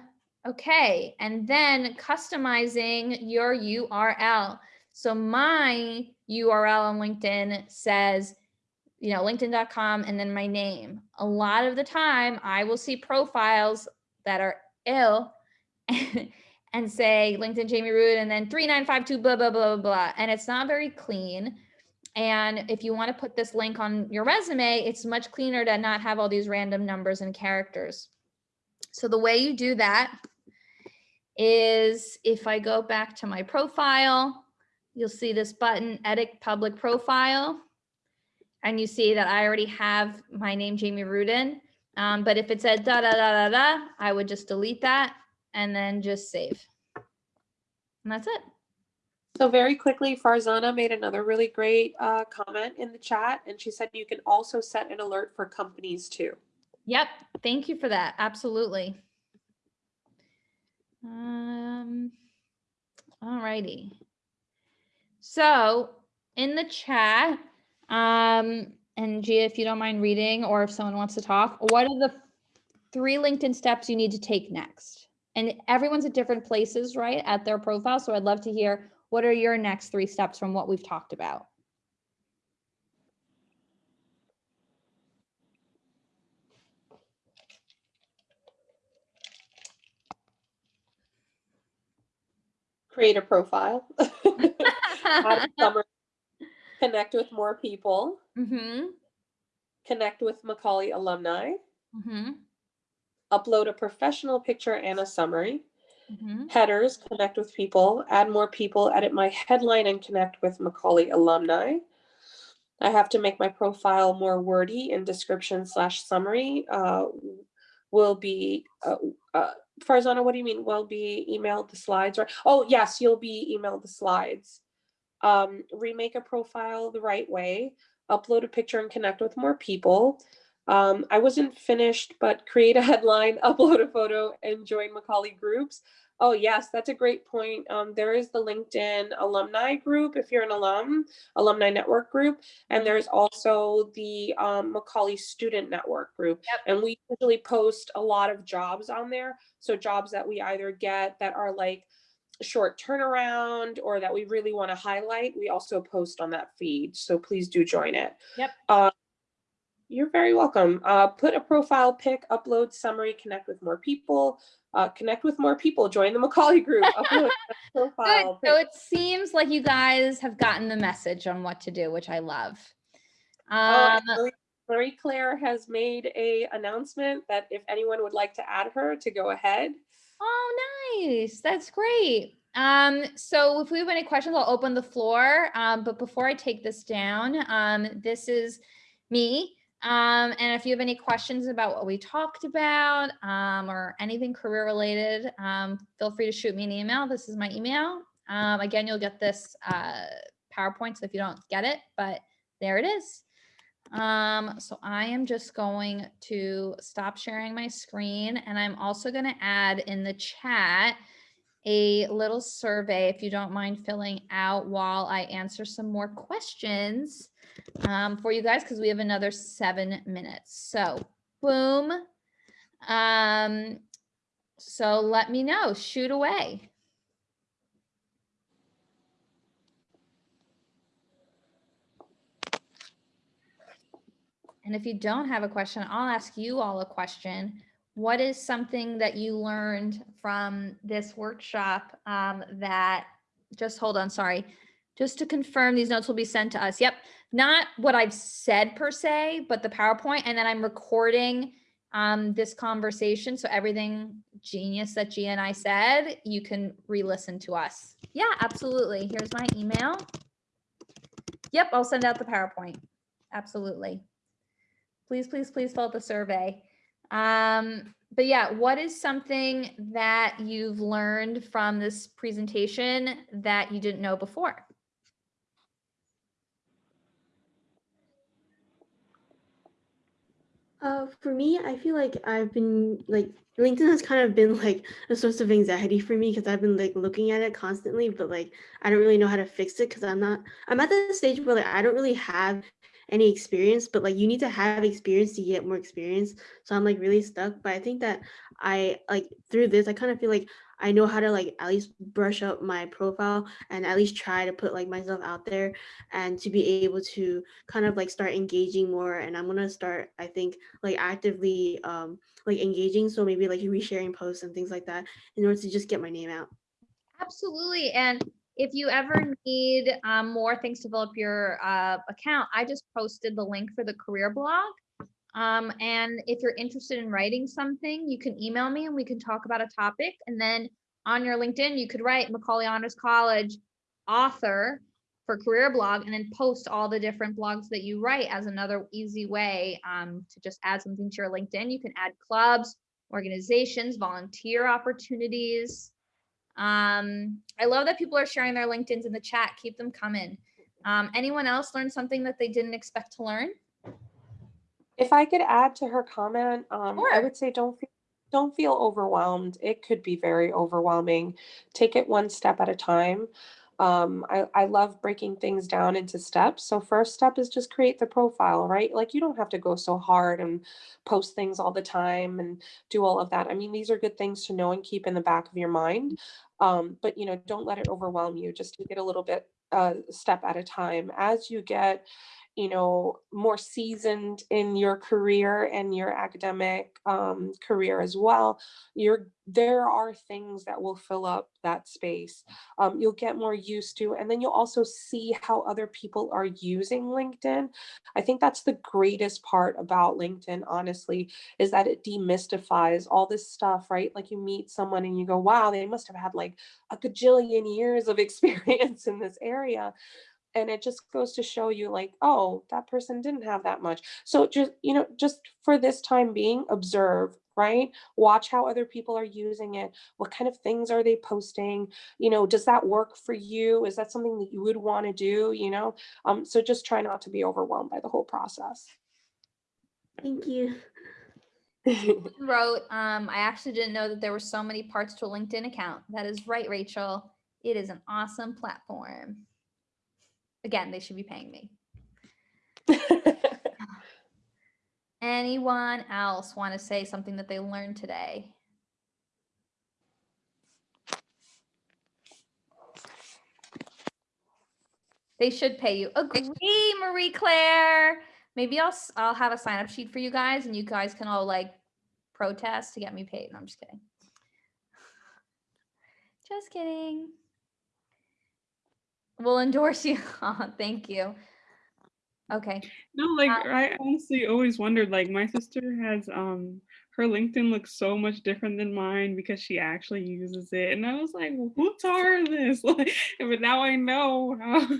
okay. And then customizing your URL. So my URL on LinkedIn says, you know, linkedin.com and then my name. A lot of the time I will see profiles that are ill and say LinkedIn Jamie Root and then 3952 blah, blah, blah, blah, blah. And it's not very clean. And if you want to put this link on your resume, it's much cleaner to not have all these random numbers and characters. So the way you do that is if I go back to my profile, you'll see this button, edit public profile. And you see that I already have my name, Jamie Rudin. Um, but if it said da da da da da, I would just delete that and then just save. And that's it. So very quickly, Farzana made another really great uh, comment in the chat, and she said you can also set an alert for companies too. Yep. Thank you for that. Absolutely. Um, all righty. So in the chat, um, and Gia, if you don't mind reading, or if someone wants to talk, what are the three LinkedIn steps you need to take next? and everyone's at different places, right, at their profile. So I'd love to hear what are your next three steps from what we've talked about? Create a profile. connect with more people. Mm-hmm. Connect with Macaulay alumni. Mm-hmm upload a professional picture and a summary. Mm-hmm. Headers, connect with people, add more people, edit my headline, and connect with Macaulay alumni. I have to make my profile more wordy in description slash summary. Uh, will be, uh, uh, Farzana, what do you mean? Will be emailed the slides or, oh yes, you'll be emailed the slides. Um, remake a profile the right way, upload a picture and connect with more people. Um, I wasn't finished, but create a headline, upload a photo, and join Macaulay groups. Oh, yes, that's a great point. Um, there is the LinkedIn alumni group if you're an alum, alumni network group, and there's also the um, Macaulay student network group. Yep. And we usually post a lot of jobs on there. So jobs that we either get that are like short turnaround or that we really want to highlight, we also post on that feed. So please do join it. Yep. Uh, you're very welcome. Uh, put a profile pic, upload summary, connect with more people, uh, connect with more people, join the Macaulay group, upload profile. Good. So it seems like you guys have gotten the message on what to do, which I love. Oh, um, oh, Marie Claire has made a announcement that if anyone would like to add her to go ahead. Oh, nice. That's great. Um, so if we have any questions, I'll open the floor. Um, but before I take this down, um, this is me. Um, and if you have any questions about what we talked about um, or anything career related, um, feel free to shoot me an email. This is my email. Um, again, you'll get this uh, PowerPoint so if you don't get it, but there it is. Um, so I am just going to stop sharing my screen and I'm also going to add in the chat a little survey, if you don't mind filling out while I answer some more questions um, for you guys, because we have another seven minutes. So boom. Um, so let me know, shoot away. And if you don't have a question, I'll ask you all a question. What is something that you learned from this workshop um, that, just hold on, sorry. Just to confirm, these notes will be sent to us. Yep, not what I've said per se, but the PowerPoint, and then I'm recording um, this conversation. So everything genius that Gia and I said, you can re-listen to us. Yeah, absolutely. Here's my email. Yep, I'll send out the PowerPoint. Absolutely. Please, please, please fill out the survey. Um, but yeah, what is something that you've learned from this presentation that you didn't know before? Uh, for me, I feel like I've been like LinkedIn has kind of been like a source of anxiety for me because I've been like looking at it constantly, but like I don't really know how to fix it because I'm not I'm at the stage where like I don't really have any experience, but like you need to have experience to get more experience. So I'm like really stuck. But I think that I like through this, I kind of feel like I know how to like at least brush up my profile and at least try to put like myself out there and to be able to kind of like start engaging more. And I'm gonna start, I think, like actively um like engaging. So maybe like resharing posts and things like that in order to just get my name out. Absolutely. And if you ever need um, more things to fill up your uh, account, I just posted the link for the career blog. Um, and if you're interested in writing something, you can email me and we can talk about a topic. And then on your LinkedIn, you could write Macaulay Honors College author for career blog and then post all the different blogs that you write as another easy way um, to just add something to your LinkedIn. You can add clubs, organizations, volunteer opportunities. Um, I love that people are sharing their LinkedIn's in the chat. Keep them coming. Um, anyone else learn something that they didn't expect to learn? If I could add to her comment, um, I Sure. would say don't feel, don't feel overwhelmed. It could be very overwhelming. Take it one step at a time. Um, I, I love breaking things down into steps. So first step is just create the profile, right? Like you don't have to go so hard and post things all the time and do all of that. I mean, these are good things to know and keep in the back of your mind. Um, but you know, don't let it overwhelm you. Just take it a little bit uh, step at a time. As you get you know, more seasoned in your career and your academic um, career as well, you're there are things that will fill up that space. Um, you'll get more used to, and then you'll also see how other people are using LinkedIn. I think that's the greatest part about LinkedIn, honestly, is that it demystifies all this stuff, right? Like you meet someone and you go, wow, they must have had like a gajillion years of experience in this area and it just goes to show you like oh that person didn't have that much so just you know just for this time being observe right watch how other people are using it what kind of things are they posting you know does that work for you is that something that you would want to do you know um so just try not to be overwhelmed by the whole process Thank you. Wrote, um, I actually didn't know that there were so many parts to a LinkedIn account. That is right, Rachel. It is an awesome platform. Again, they should be paying me. Anyone else want to say something that they learned today? They should pay you. Agree, Marie Claire. Maybe I'll I'll have a sign up sheet for you guys, and you guys can all like protest to get me paid. No, I'm just kidding. Just kidding. We'll endorse you. Oh, thank you. Okay. No, like Uh, I honestly always wondered, like my sister has um her LinkedIn looks so much different than mine because she actually uses it. And I was like, well, who taught her this? Like, but now I know how She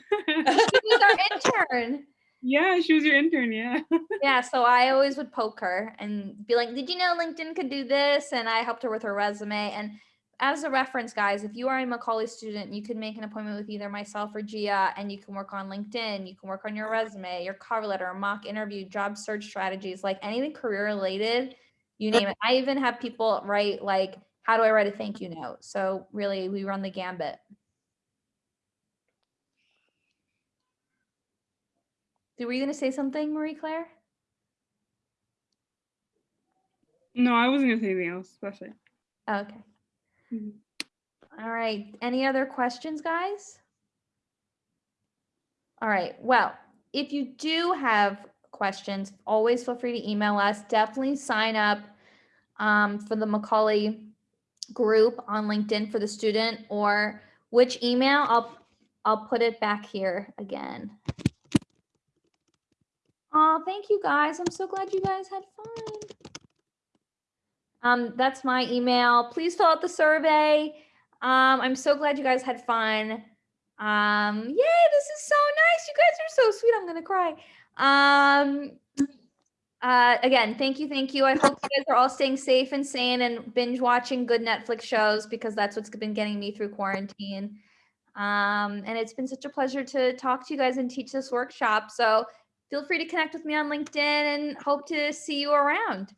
was our intern. Yeah, she was your intern, yeah. Yeah, so I always would poke her and be like, "Did you know LinkedIn could do this?" And I helped her with her resume. And as a reference, guys, if you are a Macaulay student, you can make an appointment with either myself or Gia, and you can work on LinkedIn. You can work on your resume, your cover letter, mock interview, job search strategies, like anything career related. You name it. I even have people write like how do I write a thank you note? So really, we run the gambit. Were you going to say something, Marie Claire? No, I wasn't gonna say anything else. That's it. Oh, okay. Mhm. All right. Any other questions, guys? All right. Well, if you do have questions, always feel free to email us. Definitely sign up um, for the Macaulay group on LinkedIn for the student or which email? I'll I'll put it back here again. Oh, thank you guys. I'm so glad you guys had fun. Um, that's my email. Please fill out the survey. Um, I'm so glad you guys had fun. Um, yay, this is so nice. You guys are so sweet. I'm gonna cry. Um, uh, again, thank you, thank you. I hope you guys are all staying safe and sane and binge watching good Netflix shows because that's what's been getting me through quarantine. Um, and it's been such a pleasure to talk to you guys and teach this workshop. So feel free to connect with me on LinkedIn and hope to see you around.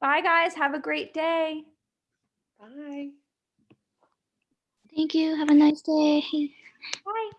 Bye, guys. Have a great day. Bye. Thank you. Have a nice day. Bye.